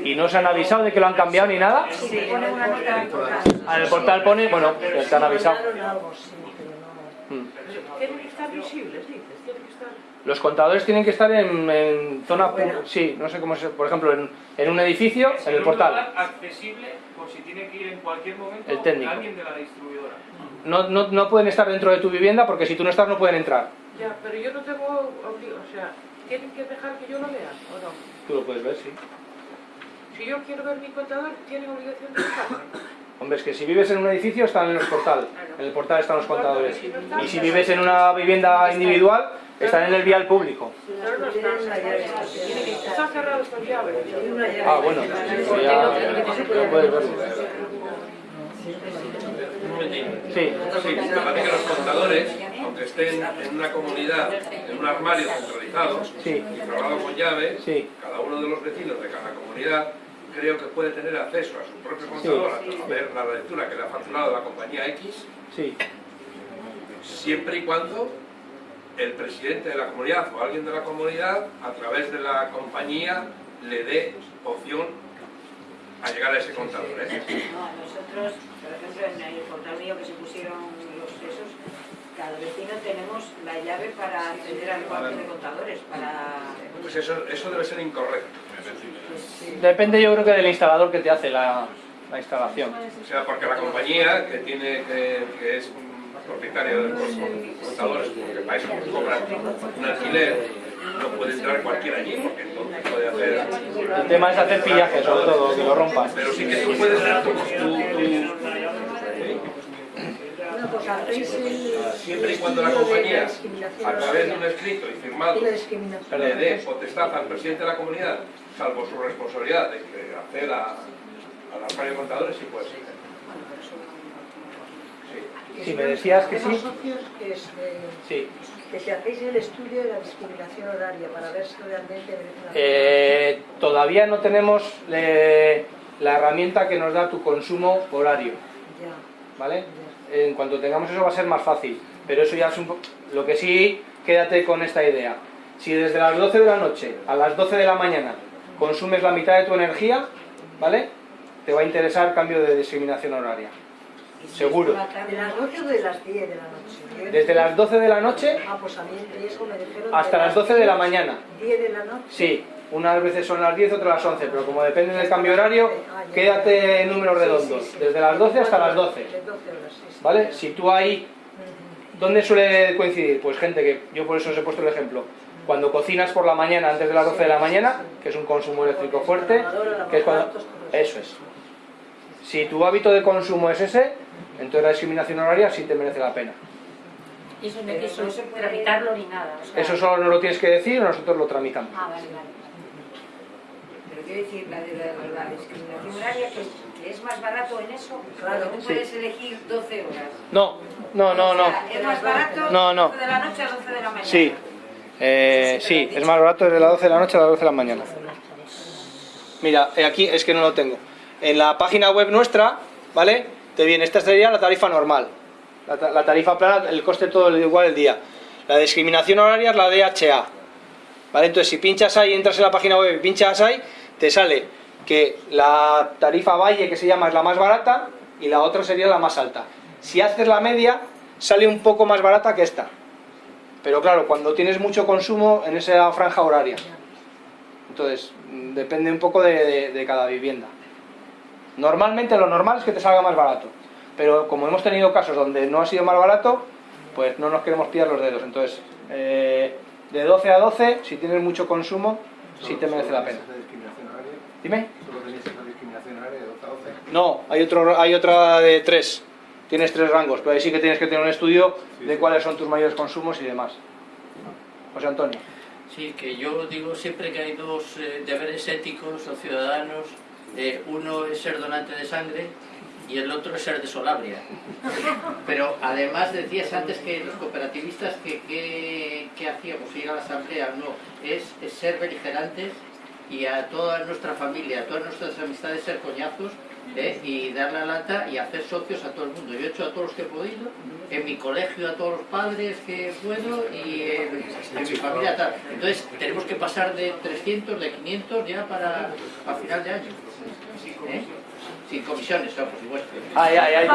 ¿Y no se han avisado de que lo han cambiado ni nada? Sí, pone una nota en el portal. Ah, en el portal pone, bueno, te han avisado. Estar visibles, dices. Los contadores tienen que estar en, en zona, pu- sí, no sé cómo se, por ejemplo, en, en un edificio, en el un portal. lugar accesible por si tiene que ir en cualquier momento El técnico. alguien de la distribuidora. No, no, no pueden estar dentro de tu vivienda porque si tú no estás no pueden entrar. Ya, pero yo no tengo o sea, ¿tienen que dejar que yo lo vea o no? Tú lo puedes ver, sí. Si yo quiero ver mi contador, ¿tienen obligación de dejarme? Hombre, es que si vives en un edificio están en el portal. En el portal están los contadores. Y si vives en una vivienda individual, están en el vial público. Están, llave. Ah, bueno, ya puedes ver. Sí. Sí, me parece que los contadores, aunque estén en una comunidad, en un armario centralizado Sí. y cerrado con llave, Sí. cada uno de los vecinos de cada comunidad creo que puede tener acceso a su propio contador a ver la lectura que le ha facturado la compañía X, Sí. siempre y cuando el presidente de la comunidad o alguien de la comunidad, a través de la compañía, le dé opción a llegar a ese contador. ¿eh? No, nosotros, por ejemplo, en el portal mío que se pusieron los esos, cada vecino tenemos la llave para acceder al cuarto de contadores, para... Pues eso, eso debe ser incorrecto. Depende yo creo que del instalador que te hace la, la instalación. O sea, porque la compañía que tiene que, que es un propietario de los contadores, porque para eso cobran un alquiler, no puede entrar cualquiera allí, porque entonces puede hacer... El tema es hacer pillaje, sobre todo, que lo rompas. Pero sí que tú puedes dar tu... siempre y cuando la compañía, a través de un escrito y firmado, le dé potestad al presidente de la comunidad, salvo su responsabilidad de que hacer a, a la de contadores, sí puede ser. Si me decías que sí. socios que, es, eh, Sí. que si hacéis el estudio de la discriminación horaria para ver si realmente merece la pena. Eh, todavía no tenemos eh, la herramienta que nos da tu consumo horario, Ya. ¿vale? En cuanto tengamos eso va a ser más fácil, pero eso ya es un Lo que sí, quédate con esta idea. Si desde las 12 de la noche a las 12 de la mañana consumes la mitad de tu energía, ¿vale? Te va a interesar cambio de discriminación horaria. Seguro. ¿De las 12 o de las 10 de la noche? Desde las 12 de la noche Ah, pues a mí riesgo me dijeron hasta las 12 de la mañana. 10 de la noche. Sí, unas veces son las 10, otras las 11, pero como depende del cambio horario, quédate en números redondos, desde las 12 hasta las 12. De 12 horas, sí, sí. ¿Vale? Si tú ahí, ¿dónde suele coincidir? Pues gente que, yo por eso os he puesto el ejemplo, cuando cocinas por la mañana antes de las 12 de la mañana, que es un consumo eléctrico fuerte, que es cuando... Eso es. Si tu hábito de consumo es ese, entonces la discriminación horaria sí te merece la pena. Y eso no hay que solo tramitarlo ni nada. o sea- Eso solo nos lo tienes que decir, nosotros lo tramitamos. Ah, vale, vale. Pero quiero decir, la de la, la discriminación horaria, que, que es más barato en eso, claro, tú Sí. puedes elegir 12 horas. No, no, no, O no. sea, es más barato No, no. 12 de la noche a 12 de la mañana. Sí, eh, sí, es más barato desde las 12 de la noche a las 12 de la mañana. Mira, eh, aquí es que no lo tengo. En la página web nuestra, ¿vale? Te viene, esta sería la tarifa normal. La, ta- la tarifa plana, el coste todo igual el día. La discriminación horaria es la DHA. ¿Vale? Entonces, si pinchas ahí, entras en la página web y pinchas ahí, te sale que la tarifa Valle, que se llama, es la más barata y la otra sería la más alta. Si haces la media, sale un poco más barata que esta. Pero claro, cuando tienes mucho consumo en esa franja horaria. Entonces, mm, depende un poco de cada vivienda. Normalmente lo normal es que te salga más barato. Pero como hemos tenido casos donde no ha sido más barato, pues no nos queremos pillar los dedos. Entonces, eh, de 12 a 12, si tienes mucho consumo, sí te merece la pena. Dime. ¿Solo tenéis esa discriminación horaria de 12 a 12? No, hay, otro, hay otra de 3. Tienes tres rangos, pero ahí sí que tienes que tener un estudio de cuáles son tus mayores consumos y demás. José Antonio. Sí, que yo digo siempre que hay dos eh, deberes éticos o ciudadanos. Eh, uno es ser donante de sangre y el otro es ser de Solabria. Pero además decías antes que los cooperativistas que, que, hacíamos ir a la asamblea, no, es, ser beligerantes y a toda nuestra familia, a todas nuestras amistades ser coñazos ¿eh? y dar la lata y hacer socios a todo el mundo. Yo he hecho a todos los que he podido, en mi colegio a todos los padres que puedo y en, mi familia. Entonces tenemos que pasar de 300, de 500 ya para a final de año. Sin comisiones, por supuesto. Ay, ay, ay.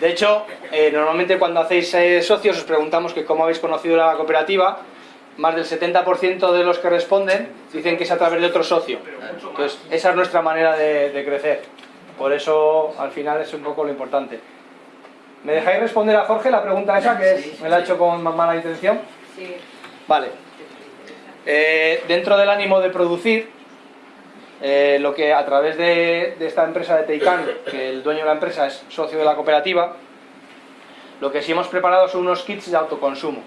De hecho, eh, normalmente cuando hacéis eh, socios os preguntamos que cómo habéis conocido la cooperativa. Más del 70% de los que responden dicen que es a través de otro socio. Entonces, esa es nuestra manera de, de crecer. Por eso, al final, es un poco lo importante. ¿Me dejáis responder a Jorge la pregunta esa que es- me la ha hecho con más mala intención? Sí. Vale. Eh, dentro del ánimo de producir, eh, lo que a través de, de esta empresa de Teican, que el dueño de la empresa es socio de la cooperativa, lo que sí hemos preparado son unos kits de autoconsumo,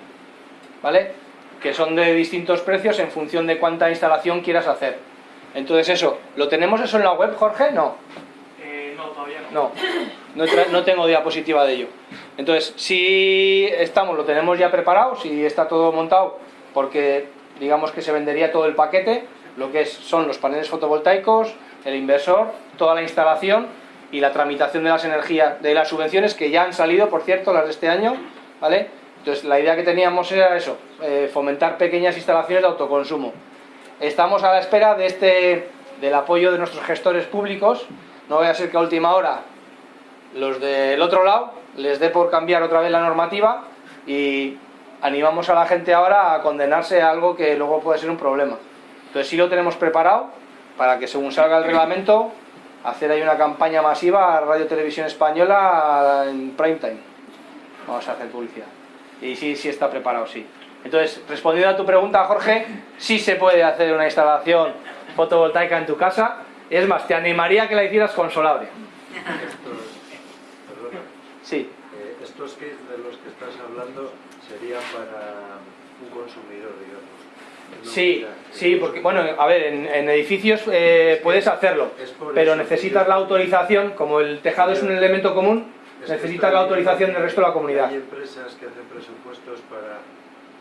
¿vale? Que son de distintos precios en función de cuánta instalación quieras hacer. Entonces eso, ¿lo tenemos eso en la web, Jorge? No. Eh, no, todavía no. No, no tengo diapositiva de ello. Entonces, si estamos, lo tenemos ya preparado, si está todo montado, porque digamos que se vendería todo el paquete, lo que es, son los paneles fotovoltaicos, el inversor, toda la instalación y la tramitación de las energías, de las subvenciones que ya han salido, por cierto, las de este año, ¿vale? Entonces, la idea que teníamos era eso, eh, fomentar pequeñas instalaciones de autoconsumo. Estamos a la espera de este, del apoyo de nuestros gestores públicos, no vaya a ser que a última hora los del otro lado les dé por cambiar otra vez la normativa y animamos a la gente ahora a condenarse a algo que luego puede ser un problema. Entonces sí lo tenemos preparado para que según salga el reglamento hacer ahí una campaña masiva a Radio Televisión Española en prime time. Vamos a hacer publicidad. Y sí, sí está preparado, sí. Entonces, respondiendo a tu pregunta, Jorge, sí se puede hacer una instalación fotovoltaica en tu casa. Es más, te animaría a que la hicieras con. Sí. Eh, estos kits de los que estás hablando serían para un consumidor, digamos. No Sí, sí, porque, bueno, a ver, en, en edificios eh, puedes hacerlo, pero necesitas la autorización, como el tejado es un elemento común, necesitas la autorización del resto de la comunidad. Hay empresas que hacen presupuestos para,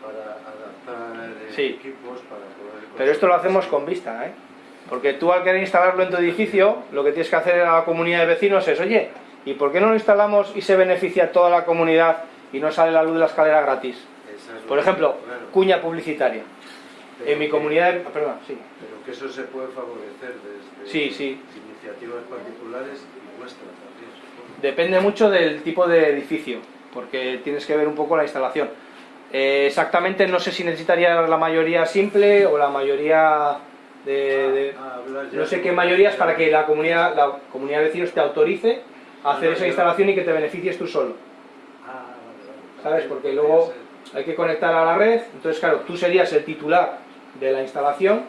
para adaptar eh, Sí. equipos para poder... Pero esto lo hacemos con vista, ¿eh? Porque tú al querer instalarlo en tu edificio, lo que tienes que hacer a la comunidad de vecinos es, oye, ¿y por qué no lo instalamos y se beneficia toda la comunidad y no sale la luz de la escalera gratis? Por ejemplo, cuña publicitaria. Pero En mi comunidad, perdón, sí. Pero que eso se puede favorecer desde Sí, sí. iniciativas particulares y vuestras también, supongo. Depende mucho del tipo de edificio, porque tienes que ver un poco la instalación. Eh, exactamente no sé si necesitaría la mayoría simple o la mayoría de... Ah, ya no sé qué mayorías para que la comunidad, la comunidad de vecinos te autorice a hacer No, esa instalación y que te beneficies tú solo. Ah. ¿Sabes? Porque luego hay que conectar a la red, entonces claro, tú serías el titular de la instalación,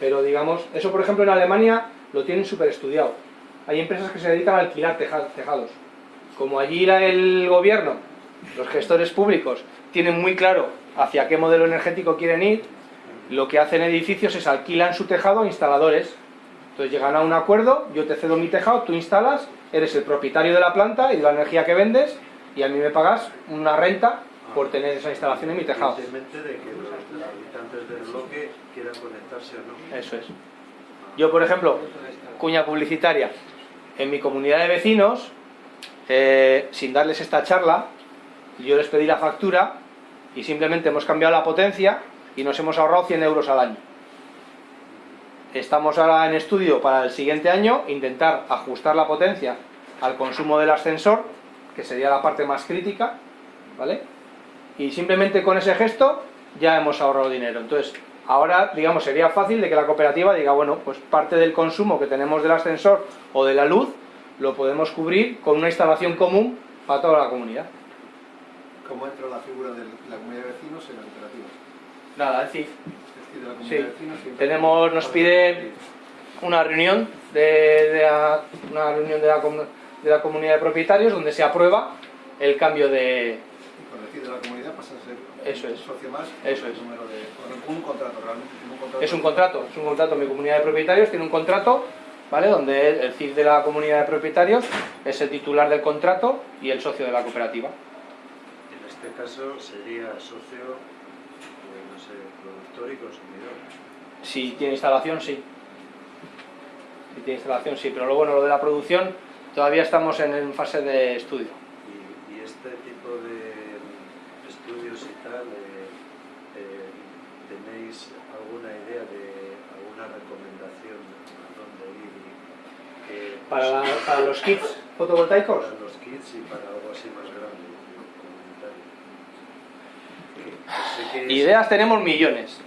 pero digamos, eso por ejemplo en Alemania lo tienen súper estudiado. Hay empresas que se dedican a alquilar teja- tejados. Como allí el gobierno, los gestores públicos, tienen muy claro hacia qué modelo energético quieren ir, lo que hacen edificios es alquilan su tejado a instaladores. Entonces llegan a un acuerdo, yo te cedo mi tejado, tú instalas, eres el propietario de la planta y de la energía que vendes, y a mí me pagas una renta por tener esa instalación en mi tejado. Independientemente de que los habitantes del conectarse o no. Eso es. Yo, por ejemplo, cuña publicitaria, en mi comunidad de vecinos, eh, sin darles esta charla, yo les pedí la factura y simplemente hemos cambiado la potencia y nos hemos ahorrado 100 euros al año. Estamos ahora en estudio para el siguiente año, intentar ajustar la potencia al consumo del ascensor, que sería la parte más crítica, ¿vale? Y simplemente con ese gesto ya hemos ahorrado dinero. Entonces, ahora, digamos, sería fácil de que la cooperativa diga, bueno, pues parte del consumo que tenemos del ascensor o de la luz lo podemos cubrir con una instalación común para toda la comunidad. ¿Cómo entra la figura de la comunidad de vecinos en la cooperativa? Nada, la comunidad Sí. de vecinos siempre- tenemos, nos pide una reunión de, de la, una reunión de la, de la comunidad de propietarios donde se aprueba el cambio de... Por decir de la comunidad pasa a ser Eso es. socio más Eso el es. número de, un contrato realmente un contrato Es un contrato, es un contrato. Mi comunidad de propietarios tiene un contrato, ¿vale? Donde el, CIF de la comunidad de propietarios es el titular del contrato y el socio de la cooperativa. En este caso sería socio, no sé, productor y consumidor. Si tiene instalación, sí. Si tiene instalación, sí. Pero lo bueno, lo de la producción, todavía estamos en fase de estudio. Y, y este tipo de estudios y tal, eh, eh, ¿tenéis alguna idea de alguna recomendación a dónde ir? y que- Para, la- para los kits fotovoltaicos, Para los kits y para algo así más grande, es- ideas tenemos millones.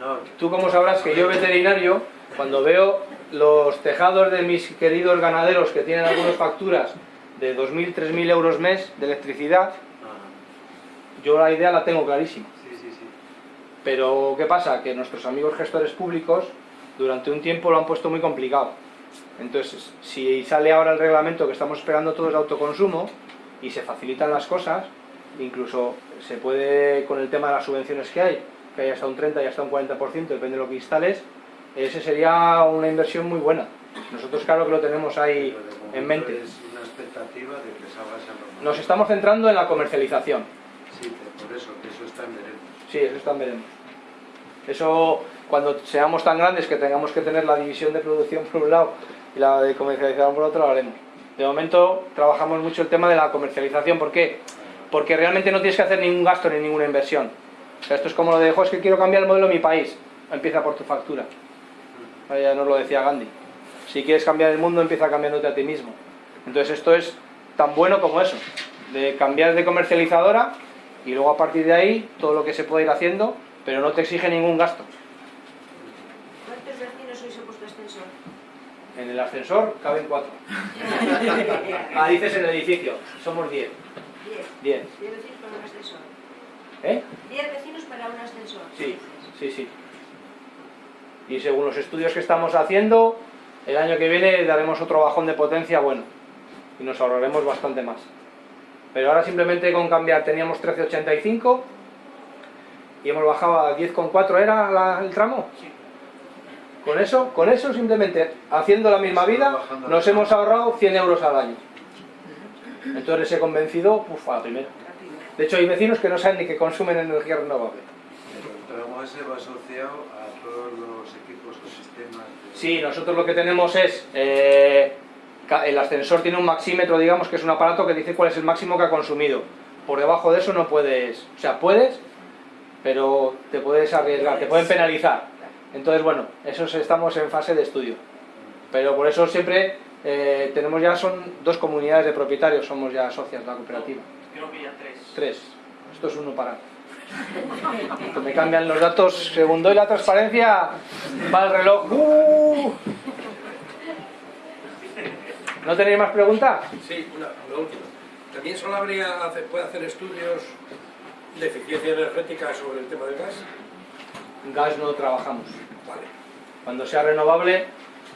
No, Tú como sabrás que yo veterinario, cuando veo los tejados de mis queridos ganaderos que tienen algunas facturas de 2.000, 3.000 euros mes de electricidad, yo la idea la tengo clarísima. sí, sí, sí. Pero ¿qué pasa? Que nuestros amigos gestores públicos durante un tiempo lo han puesto muy complicado. Entonces, si sale ahora el reglamento que estamos esperando todos de autoconsumo y se facilitan las cosas, incluso se puede, con el tema de las subvenciones que hay, que hay hasta un 30 y hasta un 40%, depende de lo que instales, ese sería una inversión muy buena. Nosotros claro que lo tenemos ahí en mente. Es una expectativa de que salga esa norma. Nos estamos centrando en la comercialización. Sí, por eso, que eso está en veremos. Sí, eso está en veremos. Eso, cuando seamos tan grandes que tengamos que tener la división de producción por un lado y la de comercialización por otro, lo haremos. De momento trabajamos mucho el tema de la comercialización. ¿Por qué? Porque realmente no tienes que hacer ningún gasto ni ninguna inversión. Esto es como lo de, "Jo, es que quiero cambiar el modelo de mi país. Empieza por tu factura. Ya nos lo decía Gandhi. Si quieres cambiar el mundo, empieza cambiándote a ti mismo. Entonces esto es tan bueno como eso, de cambiar de comercializadora y luego a partir de ahí todo lo que se puede ir haciendo, pero no te exige ningún gasto. ¿Cuántos vecinos sois en vuestro ascensor? En el ascensor caben cuatro. Ah, dices en el edificio, somos diez. Diez. Diez. Diez vecinos para un ascensor. ¿Eh? Diez vecinos para un ascensor. Sí, sí, sí. Y según los estudios que estamos haciendo, el año que viene daremos otro bajón de potencia bueno. Y nos ahorraremos bastante más. Pero ahora simplemente con cambiar teníamos 13,85 y hemos bajado a 10,4 era la- el tramo. Con eso, con eso simplemente haciendo la misma vida nos hemos ahorrado 100 euros al año. Entonces he convencido, uf, a la primera. De hecho hay vecinos que no saben ni que consumen energía renovable. El tramo ese va asociado a todos los equipos o sistemas. de- Sí, nosotros lo que tenemos es, eh, el ascensor tiene un maxímetro, digamos, que es un aparato que dice cuál es el máximo que ha consumido. Por debajo de eso no puedes, o sea, puedes, pero te puedes arriesgar, te pueden penalizar. Entonces, bueno, eso es- estamos en fase de estudio. Pero por eso siempre eh, tenemos ya, son dos comunidades de propietarios, somos ya socias de la cooperativa. Creo que ya tres. Tres. Esto es uno para. Que me cambian los datos, según doy la transparencia, va el reloj. ¡Uh! ¿No tenéis más preguntas? Sí, una, una última. ¿También Solabria puede hacer estudios de eficiencia energética sobre el tema del gas? Gas no trabajamos. Vale. Cuando sea renovable,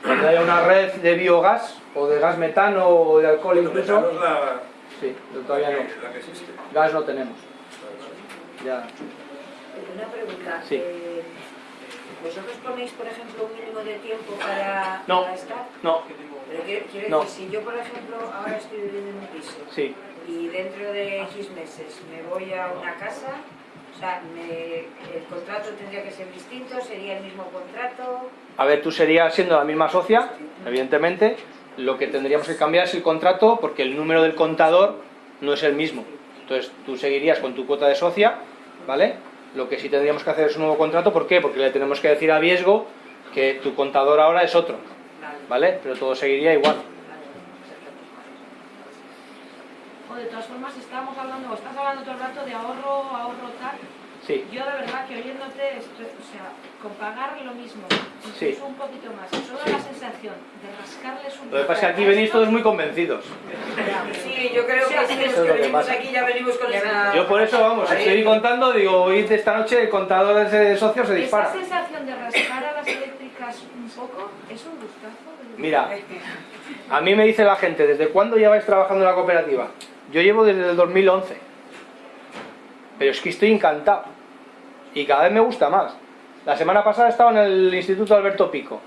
cuando haya una red de biogás o de gas metano o de alcohol incluso. Metano es la, Sí, pero todavía no. la que existe. Gas no tenemos. Ya. Una pregunta. Sí. eh, ¿Vosotros ponéis, por ejemplo, un mínimo de tiempo para, No. para estar? No. Pero quiero, quiero No. decir, si yo, por ejemplo, ahora estoy viviendo en un piso Sí. y dentro de X meses me voy a una casa, sea, me- el contrato tendría que ser distinto, sería el mismo contrato. A ver, tú serías siendo la misma socia, evidentemente, lo que tendríamos que cambiar es el contrato porque el número del contador no es el mismo. Entonces tú seguirías con tu cuota de socia, ¿vale? Lo que sí tendríamos que hacer es un nuevo contrato, ¿por qué? Porque le tenemos que decir a Viesgo que tu contador ahora es otro, ¿vale? Pero todo seguiría igual. O de todas formas estamos hablando, o estás hablando todo el rato de ahorro, ahorro tal. Sí. Yo de verdad que oyéndote, estoy- o sea, con pagar lo mismo, incluso Sí. un poquito más, solo Sí. la sensación de rascarles un Lo que pasa es que aquí venís todos muy convencidos. Sí, yo creo que si Eso es que que venimos pasa. aquí ya venimos con esa... Yo por eso, vamos, estoy contando, digo, hoy de esta noche el contador de ese socio se Esa dispara. sensación de rascar a las eléctricas un poco es un gustazo. Mira, a mí me dice la gente, ¿desde cuándo lleváis trabajando en la cooperativa? Yo llevo desde el 2011. Pero es que estoy encantado. Y cada vez me gusta más. La semana pasada estaba en el Instituto Alberto Pico.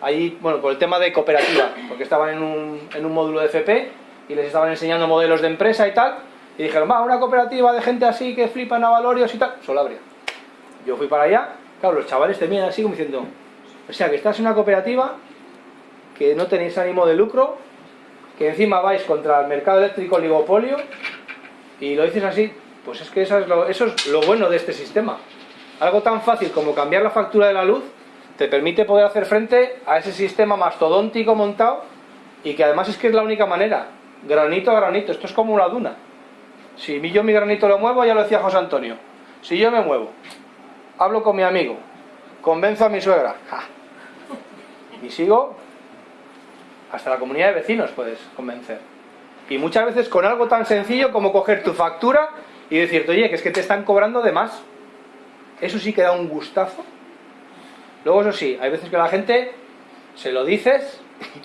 Ahí, bueno, por el tema de cooperativa, porque estaban en un, en un módulo de FP y les estaban enseñando modelos de empresa y tal. Y dijeron, va, una cooperativa de gente así que flipan a valorios y tal. Solabria. Yo fui para allá, Claro, los chavales te miran así como diciendo, o sea, que estás en una cooperativa, que no tenéis ánimo de lucro, que encima vais contra el mercado eléctrico oligopolio, y lo dices así, pues es que eso es lo, bueno de este sistema. Algo tan fácil como cambiar la factura de la luz te permite poder hacer frente a ese sistema mastodóntico montado y que además es que es la única manera, granito a granito, esto es como una duna. Si yo mi granito lo muevo, ya lo decía José Antonio, si yo me muevo, hablo con mi amigo, convenzo a mi suegra, y sigo, hasta la comunidad de vecinos puedes convencer. Y muchas veces con algo tan sencillo como coger tu factura y decirte, oye, que es que te están cobrando de más. Eso sí que da un gustazo. Luego, eso sí, hay veces que la gente se lo dices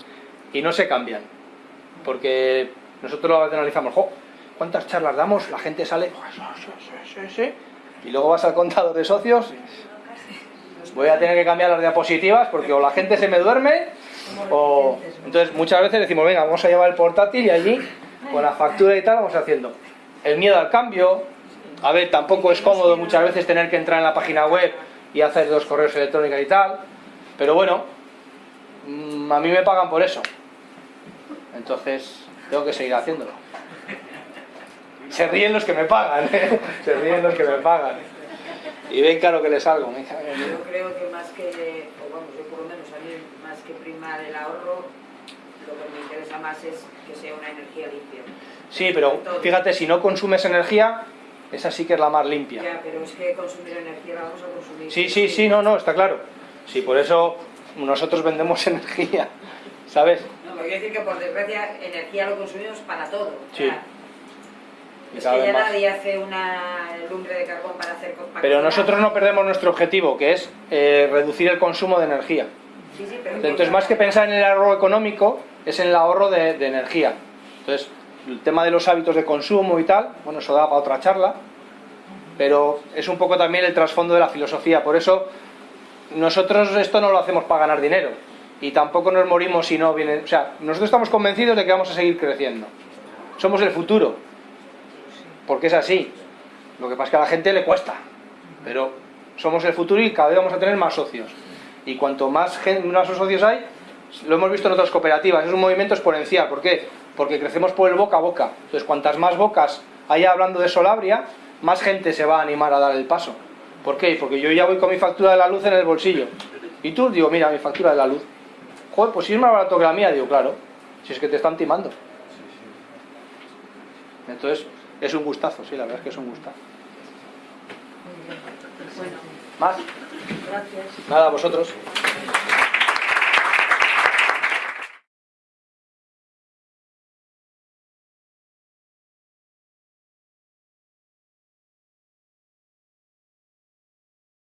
y no se cambian. Porque nosotros lo analizamos, jo, ¿cuántas charlas damos? La gente sale, y luego vas al contador de socios, voy a tener que cambiar las diapositivas porque o la gente se me duerme o... Entonces muchas veces decimos, venga, vamos a llevar el portátil y allí, con la factura y tal, vamos haciendo. El miedo al cambio, a ver, tampoco es cómodo muchas veces tener que entrar en la página web y hacer dos correos electrónicos y tal, pero bueno, mm, a mí me pagan por eso. Entonces, tengo que seguir haciéndolo. Se ríen los que me pagan, ¿eh? se ríen los que me pagan. Y ven claro que les salgo. Yo creo que más que, o vamos, yo por lo menos que primar el ahorro, lo que me interesa más es que sea una energía limpia. Sí, pero fíjate, si no consumes energía, esa sí que es la más limpia. Ya, pero es que consumir energía la vamos a consumir. Sí, sí, sí, no, no, está claro. Sí, por eso nosotros vendemos energía, ¿sabes? No, me quiero decir que por desgracia energía lo consumimos para todo. Sí. O sea, es que ya nadie hace una lumbre de carbón para hacer para Pero nosotros no perdemos nuestro objetivo, que es eh, reducir el consumo de energía. Sí, sí, pero Entonces, más que pensar en el ahorro económico, es en el ahorro de, de energía. Entonces, el tema de los hábitos de consumo y tal, bueno, eso da para otra charla, pero es un poco también el trasfondo de la filosofía. Por eso, nosotros esto no lo hacemos para ganar dinero y tampoco nos morimos si no viene. O sea, nosotros estamos convencidos de que vamos a seguir creciendo. Somos el futuro, porque es así. Lo que pasa es que a la gente le cuesta, pero somos el futuro y cada vez vamos a tener más socios. Y cuanto más, gente, más socios hay, lo hemos visto en otras cooperativas, es un movimiento exponencial. ¿Por qué? Porque crecemos por el boca a boca. Entonces, cuantas más bocas haya hablando de Solabria, más gente se va a animar a dar el paso. ¿Por qué? Porque yo ya voy con mi factura de la luz en el bolsillo. Y tú, digo, mira, mi factura de la luz. Joder, pues si es más barato que la mía, digo, claro. Si es que te están timando. Entonces, es un gustazo, sí, la verdad es que es un gustazo. ¿Más? Gracias. Nada, a vosotros.